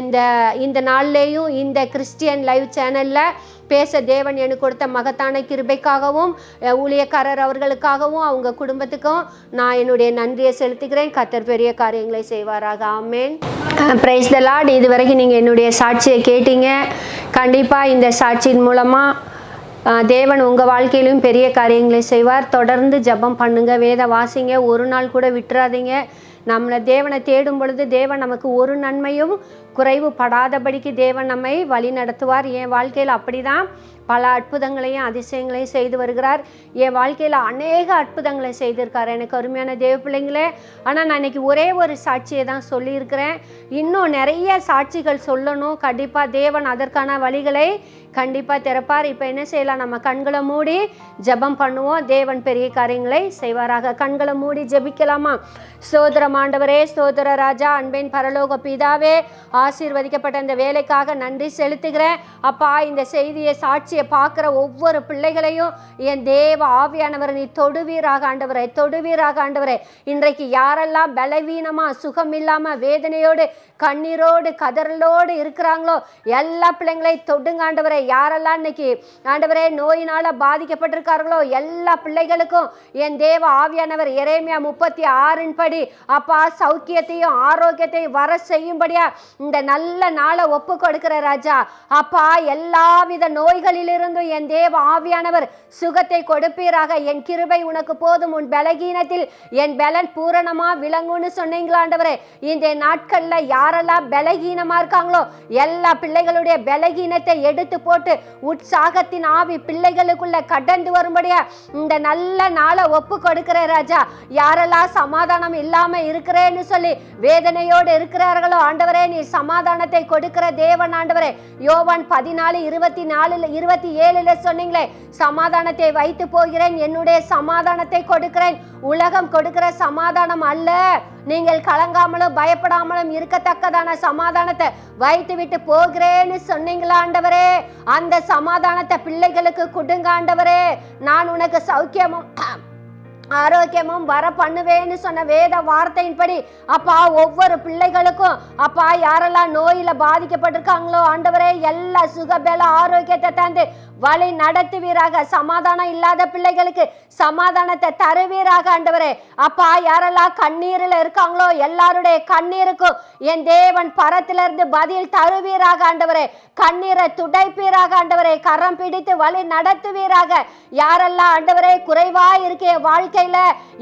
B: இந்த இந்த நாள்லேயும் இந்த கிறிஸ்டியன் லைவ் சேனலில் பேச தேவன் எனக்கு கொடுத்த மகத்தான கிருபைக்காகவும் ஊழியக்காரர் அவர்களுக்காகவும் அவங்க குடும்பத்துக்கும் நான் என்னுடைய நன்றியை செலுத்துகிறேன். கத்தர் பெரிய காரியங்களை செய்வாராக. ஆமேன். பிரைஸ் த லார்ட் இது வரைக்கும் நீங்கள் என்னுடைய சாட்சியை கேட்டீங்க. கண்டிப்பாக இந்த சாட்சியின் மூலமாக தேவன் உங்கள் வாழ்க்கையிலும் பெரிய காரியங்களை செய்வார். தொடர்ந்து ஜெபம் பண்ணுங்க. வேத வாசிங்க. ஒரு நாள் கூட விட்டுறாதீங்க. நம்மளை தேவனை தேடும் பொழுது தேவன் நமக்கு ஒரு நன்மையும் குறைவு படாதபடிக்கு தேவன் நம்மை வழி நடத்துவார். என் வாழ்க்கையில் அப்படிதான் பல அற்புதங்களையும் அதிசயங்களையும் செய்து வருகிறார். என் வாழ்க்கையில் அநேக அற்புதங்களை செய்திருக்கார். எனக்கு அருமையான தேவ பிள்ளைங்களே ஆனால் நான் இன்னைக்கு ஒரே ஒரு சாட்சியை தான் சொல்லியிருக்கிறேன். இன்னும் நிறைய சாட்சிகள் சொல்லணும். கண்டிப்பாக தேவன் அதற்கான வழிகளை கண்டிப்பாக திறப்பார். இப்போ என்ன செய்யலாம்? நம்ம கண்களை மூடி ஜெபம் பண்ணுவோம். தேவன் பெரிய காரியங்களை செய்வாராக. கண்களை மூடி ஜெபிக்கலாமா? ஸ்தோத்திரம் ஆண்டவரே சோதர ராஜா அன்பின் பரலோக பிதாவே ஆசீர்வதிக்கப்பட்ட இந்த வேலைக்காக நன்றி செலுத்துகிறேன். அப்பா இந்த செய்தியை சாட்சியை பார்க்குற ஒவ்வொரு பிள்ளைகளையும் என் தேவ ஆவியானவர் நீ தொடுவீராக ஆண்டவரே தொடுவீராக ஆண்டவரே. இன்றைக்கு யாரெல்லாம் பலவீனமாக சுகம் இல்லாமல் வேதனையோடு கண்ணீரோடு கதறலோடு இருக்கிறாங்களோ எல்லா பிள்ளைங்களையும் தொடுங்க ஆண்டவரே. யாரெல்லாம் இன்னைக்கு ஆண்டவரே நோயினால் பாதிக்கப்பட்டிருக்கார்களோ எல்லா பிள்ளைகளுக்கும் என் தேவ ஆவியானவர் இறைமையா முப்பத்தி ஆறின் படி அப்பா சௌக்கியத்தையும் ஆரோக்கியத்தையும் வர செய்யும்படியா இந்த நல்ல நாளை ஒப்பு கொடுக்கிற ராஜா. அப்பா எல்லாவித நோய்களிலிருந்தும் என் தேவ ஆவியானவர் சுகத்தை கொடுப்பீராக. என் கிருபை உனக்கு போதும் உன் பலகீனத்தில் என் பலன் பூரணமா விளங்கும்னு சொன்னீங்களா ஆண்டவரே. இந்த நாட்கள்ல யாரெல்லாம் பலகீனமா இருக்காங்களோ எல்லா பிள்ளைகளுடைய பலகீனத்தை எடுத்து போட்டு உற்சாகத்தின் ஆவி பிள்ளைகளுக்குள்ள கடந்து வரும்படியா இந்த நல்ல நாளை ஒப்பு கொடுக்கிற ராஜா. யாரெல்லாம் சமாதானம் இல்லாம இருக்கிறேன்னு சொல்லி வேதனையோடு இருக்கிறார்களோ ஆண்டவரே நீ சமாதானத்தை கொடுக்கிற தேவன் ஆண்டவரே. யோவான் பதினாலு இருபத்தி நாலுல இருபத்தி ஏழுல சொன்னீங்களே சமாதானத்தை வைத்து போகிறேன் என்னுடைய சமாதானத்தை கொடுக்கிறேன். உலகம் கொடுக்கிற சமாதானம் அல்ல. நீங்கள் கலங்காமலும் பயப்படாமலும் இருக்கத்தக்கதான சமாதானத்தை வைத்து விட்டு போகிறேன்னு சொன்னீங்களா ஆண்டவரே? அந்த சமாதானத்தை பிள்ளைகளுக்கு கொடுங்க ஆண்டவரே நான் உனக்கு சௌக்கியமும் ஆரோக்கியமும் வர பண்ணுவேன்னு சொன்ன வேத வார்த்தையின்படி அப்பா ஒவ்வொரு பிள்ளைகளுக்கும் அப்பா யாரெல்லாம் நோயில பாதிக்கப்பட்டிருக்காங்களோ ஆண்டவரே எல்லா சுகபேல ஆரோக்கியத்தை தந்து வழி நடத்துவீராக. சமாதானம் இல்லாத பிள்ளைகளுக்கு சமாதானத்தை தருவீராக ஆண்டவரே. அப்பா யாரெல்லாம் கண்ணீரில் இருக்காங்களோ எல்லாருடைய கண்ணீருக்கும் என் தேவன் பரத்திலிருந்து பதில் தருவீராக ஆண்டவரே. கண்ணீரை துடைப்பீராக ஆண்டவரே. கரம் பிடித்து வழி நடத்துவீராக. யாரெல்லாம் ஆண்டவரே குறைவா இருக்கே வாழ்க்கையில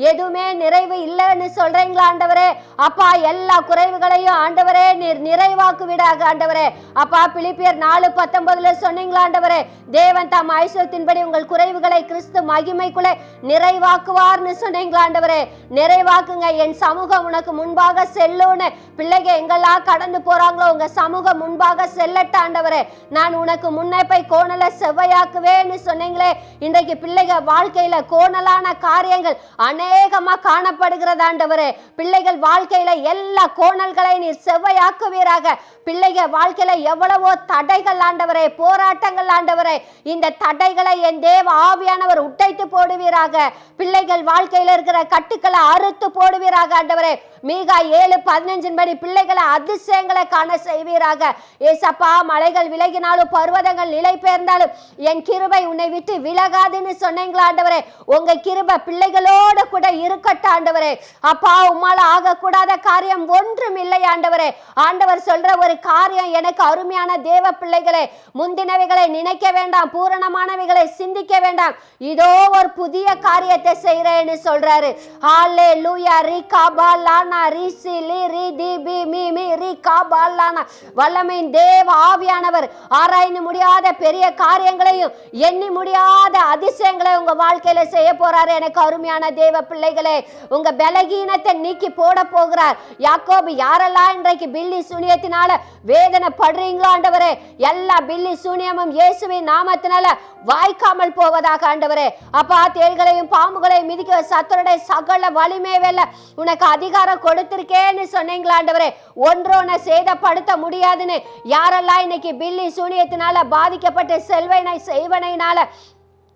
B: எதுவுமே நிறைவு இல்லைன்னு சொல்றீங்களா ஆண்டவரே? அப்பா எல்லா குறைவுகளையும் ஆண்டவரே நீர் நிறைவாக்கு விடாக ஆண்டவரே. அப்பா பிலிப்பியர் நாலு பத்தொன்பதுல சொன்னீங்களா ஆண்டவரே? தேவன் தாம் ஐஸ்வரத்தின்படி உங்கள் குறைவுகளை கிறிஸ்து மகிமைக்குள்ளே நிறைவாக்குவார்னு சொன்னீங்களா ஆண்டவரே? நிறைவாக்குங்க என் சமூகம் உனக்கு முன்பாக செல்லுன்னு பிள்ளைங்க எங்கெல்லாம் கடந்து போறாங்களோ உங்க சமூகம் முன்பாக செல்லட்ட ஆண்டவரே. நான் உனக்கு முன்னே போய் கோணலை செவ்வையாக்குவேன்னு சொன்னீங்களே. இன்றைக்கு பிள்ளைங்க வாழ்க்கையில கோணலான காரியங்கள் பிள்ளைகள் அநேகமா காணப்படுகிறது ஆண்டவரே. பிள்ளைகள் வாழ்க்கையில எல்லா கோணல்களை நீர் செவ்வையாக்குவீராக. பிள்ளைகள் வாழ்க்கையில எவ்வளவோ தடைகள் ஆண்டவரே. போராட்டங்கள் ஆண்டவரே. இந்த தடைகளை என் தேவ ஆவியானவர் உடைத்து போடுவீராக. பிள்ளைகள் வாழ்க்கையில இருக்கிற கட்டுக்களை அறுத்து போடுவீராக ஆண்டவரே. மீகா ஏழு பதினஞ்சின் படி பிள்ளைகளை அதிசயங்களை காண செய்வீராக. ஏசப்பா மலைகள் விலகினாலும் பர்வதங்கள் நிலை பெயர்ந்தாலும் என் கிருபை உன்னை விட்டு விலகாதுன்னு சொன்னீங்களா ஆண்டவரே. உங்க கிருபை எங்களோட கூட இருக்கட்ட ஆண்டவரே. அப்பா உம்மால ஆகக்கூடாத காரியம் ஒன்றும் இல்லை ஆண்டவரே. ஆண்டவர் சொல்ற ஒரு காரியம் எனக்கு அருமையான தேவ பிள்ளைகளே முந்தினவைகளை நினைக்க வேண்டாம் பூரணமானவைகளை சிந்திக்க வேண்டாம். இதோ ஒரு புதிய காரியத்தை செய்கிறேன்னு சொல்றாரு. ஹாலே லூயா ரி காபா லானா ரி சி லி ரி தி பி மீ மீ ரி காபா லானா வல்லமையின் தேவ ஆவியானவர் ஆராய்ந்து முடியாத பெரிய காரியங்களையும் எண்ணி முடியாத அதிசயங்களை உங்க வாழ்க்கையில செய்ய போறாரு. எனக்கு அருமையான தேவ பிள்ளைகளே உங்க பலகீனத்தை நீக்கி போட போகிறார். யாக்கோபு யாரெல்லாம் இன்றைக்கு பில்லி சூனியத்தினால வேதனை படுறீங்களோ ஆண்டவரே எல்லா பில்லி சூனியமும் இயேசுவின் நாமத்தினால வாய்க்காமல் போவதாக ஆண்டவரே. அப்பா தேள்களையும் பாம்புகளையும் மிதிக்க சத்தருடைய சகல வலிமை வெல்ல உனக்கு அதிகாரம் கொடுத்திருக்கேன்னு சொன்னீங்களா ஆண்டவரே? உன்னை சேதப்படுத்த முடியாதுன்னு யாரெல்லாம் இன்னைக்கு பில்லி சூனியத்தினால பாதிக்கப்பட்ட செல்வனை செய்வனையினால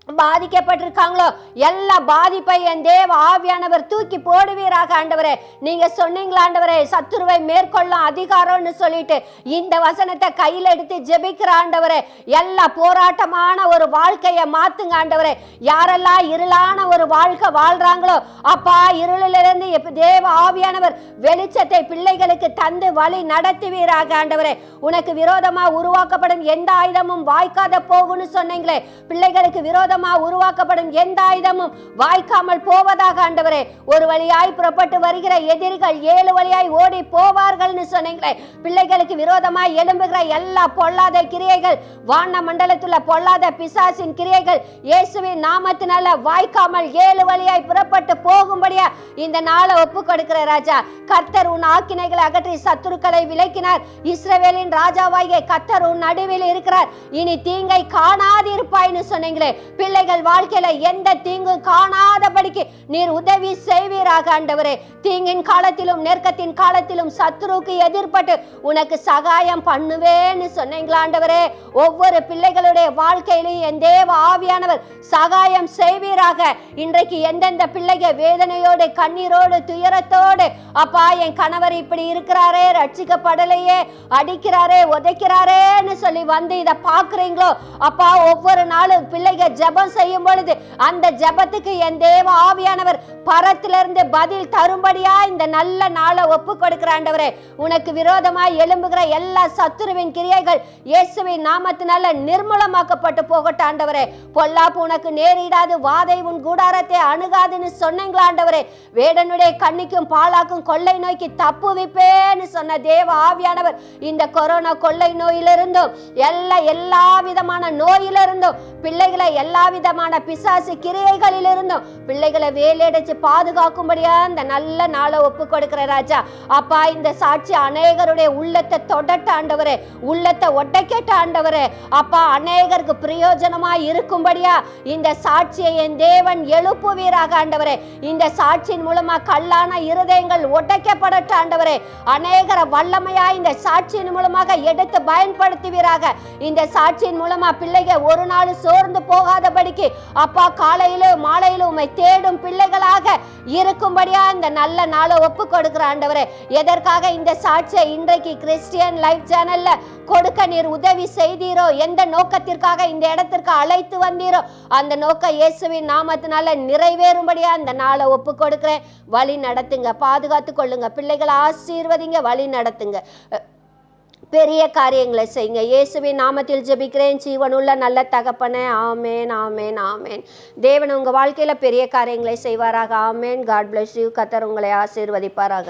B: பாதிக்கப்பட்டிருக்காங்களோ? எல்லா பாதிப்பை என் தேவ ஆவியானவர் தூக்கி போடுவீராக ஆண்டவரே. நீங்க சொன்னீங்களா ஆண்டவரே? சத்துருவை மேற்கொள்ளும் அதிகாரம்னு சொல்லிட்டு இந்த வசனத்தை கையில் எடுத்து ஜெபிக்கிற ஆண்டவரே. எல்லா போராட்டமான ஒரு வாழ்க்கையை மாத்துங்க ஆண்டவரே. யாரெல்லாம் இருளான ஒரு வாழ்க்கை வாழ்றாங்களோ அப்பா இருளிலிருந்து தேவ ஆவியானவர் வெளிச்சத்தை பிள்ளைகளுக்கு தந்து வழி நடத்துவீராக ஆண்டவரே. உனக்கு விரோதமா உருவாக்கப்படும் எந்த ஆயுதமும் வாய்க்காத போகும்னு சொன்னீங்களே. பிள்ளைகளுக்கு விரோதமா உருவாக்கப்படும் எந்த ஆயுதமும் வாய்க்காமல் போவதாக ஆண்டவரே ஒரு வழியாய் புறப்பட்டு வருகிற எதிரிகள் ஏழு வழியாய் ஓடி போவார்கள்னு சொன்னீங்களே பிள்ளைகளுக்கு விரோதமாய் எழும்புகிற எல்லா பொல்லாத கிரியைகள் வான மண்டலத்துல பொல்லாத பிசாசின் கிரியைகள் இயேசுவின் நாமத்தினால வாய்க்காமல் ஏழு வழியாய் புறப்பட்டு போகும்படியா இந்த நாளை ஒப்பு கொடுக்கிற ராஜா கர்த்தர் உன் ஆக்கினைகளை அகற்றி சத்துருக்களை விலக்கினார். இஸ்ரவேலின் ராஜாவாகிய கர்த்தர் உன் நடுவில் இருக்கிறார். இனி தீங்கை காணாதிருப்பாய்னு சொன்னீங்களே பிள்ளைகள் வாழ்க்கையில எந்த தீங்கும் காணாதபடிக்கு நீர் உதவி செய்வீராக ஆண்டவரே. தீங்கின் காலத்திலும் நெருக்கத்தின் காலத்திலும் சத்ருவுக்கு எதிர்பட்டு உனக்கு சகாயம் பண்ணுவேன்னு சொன்னீங்களா ஆண்டவரே? ஒவ்வொரு பிள்ளைகளுடைய வாழ்க்கையிலும் என் தேவ ஆவியானவர் சகாயம் செய்வீராக. இன்றைக்கு எந்தெந்த பிள்ளைகள் வேதனையோடு கண்ணீரோடு துயரத்தோடு அப்பா என் கணவர் இப்படி இருக்கிறாரே ரட்சிக்கப்படலையே அடிக்கிறாரே உதைக்கிறாரேன்னு சொல்லி வந்து இதை பார்க்குறீங்களோ? அப்பா ஒவ்வொரு நாளும் பிள்ளைகள் ஜெபம் செய்யும் பொழுது அந்த ஜெபத்துக்கு என் தேவ ஆவியானவர் பரத்திலிருந்து பதில் தரும்படியா இந்த நல்ல நாளை ஒப்பு கொடுக்கிறாண்டவரே உனக்கு விரோதமாய் எழும்புகிற எல்லா சத்துருவின் கிரியைகள் இயேசுவின் நாமத்தினால நிர்மூலமாக்கப்பட்டு போகட்டும் ஆண்டவரே. பொல்லாப்பு உனக்கு நேரிடாது வாதை உன் கூடாரத்தை அணுகாதுன்னு சொன்னீங்களா ஆண்டவரே. வேடனுடைய கண்ணிக்கும் பாலாக்கும் கொள்ளை நோய்க்கு தப்புவிப்பேன்னு சொன்ன தேவ ஆவியானவர் இந்த கொரோனா கொள்ளை நோயிலிருந்தும் எல்லா எல்லா விதமான நோயிலிருந்தும் பிள்ளைகளை எல்லா விதமான பிசாசு கிரியைகளிலிருந்தும் பிள்ளைகளை வேலையடைச்சு பாதுகாக்கும்படியா இந்த நல்ல நாளை ஒப்பு கொடுக்கிற ராஜா. அப்பா இந்த சாட்சி அநேகருடைய உள்ளத்தை தொடட்ட ஆண்டவரே உள்ளத்தை ஒட்டக்கேட்ட ஆண்டவரே. அப்பா அநேகருக்கு பிரயோஜனமா இருக்கும்படியா இந்த சாட்சியை என் தேவன் எழுப்புவீராக ஆண்டவரே. இந்த சாட்சியின் மூலமா கல்லான இருதயங்கள் ஒட்டைக்கப்படட்ட ஆண்டவரே. அநேகர வல்லமையா இந்த சாட்சியின் மூலமாக எடுத்து பயன்படுத்துவீராக. இந்த சாட்சியின் மூலமா பிள்ளைகள் ஒரு நாள் சோர்ந்து போகாத உள்ளபடிக்கு அப்பா காலையிலும் மாலையிலும் உம்மை தேடும் பிள்ளைகளாக இருக்கும்படியா இந்த நல்ல நாளை ஒப்பு கொடுக்கிற ஆண்டவரே. எதற்காக இந்த சாட்சியை இன்றைக்கு கிறிஸ்டியன் லைஃப் சேனல்ல கொடுக்க நீர் உதவி செய்தீரோ? எந்த நோக்கத்திற்காக இந்த இடத்திற்கு அழைத்து வந்தீரோ? அந்த நோக்கம் இயேசுவின் நாமத்தினால நிறைவேறும்படியா இந்த நாளை ஒப்பு கொடுக்கிறேன் வழி நடத்துங்க பாதுகாத்து கொள்ளுங்க பிள்ளைகளை ஆசீர்வதிங்க வழி நடத்துங்க. பெரிய காரியங்களை செய்யுங்க. இயேசுவின் நாமத்தில் ஜெபிக்கிறேன். ஜீவனுள்ள நல்ல தகப்பனே ஆமேன் ஆமேன் ஆமேன். தேவன் உங்கள் வாழ்க்கையில் பெரிய காரியங்களை செய்வாராக. ஆமேன். காட் பிளஸ் யூ கத்தர் உங்களை ஆசீர்வதிப்பாராக.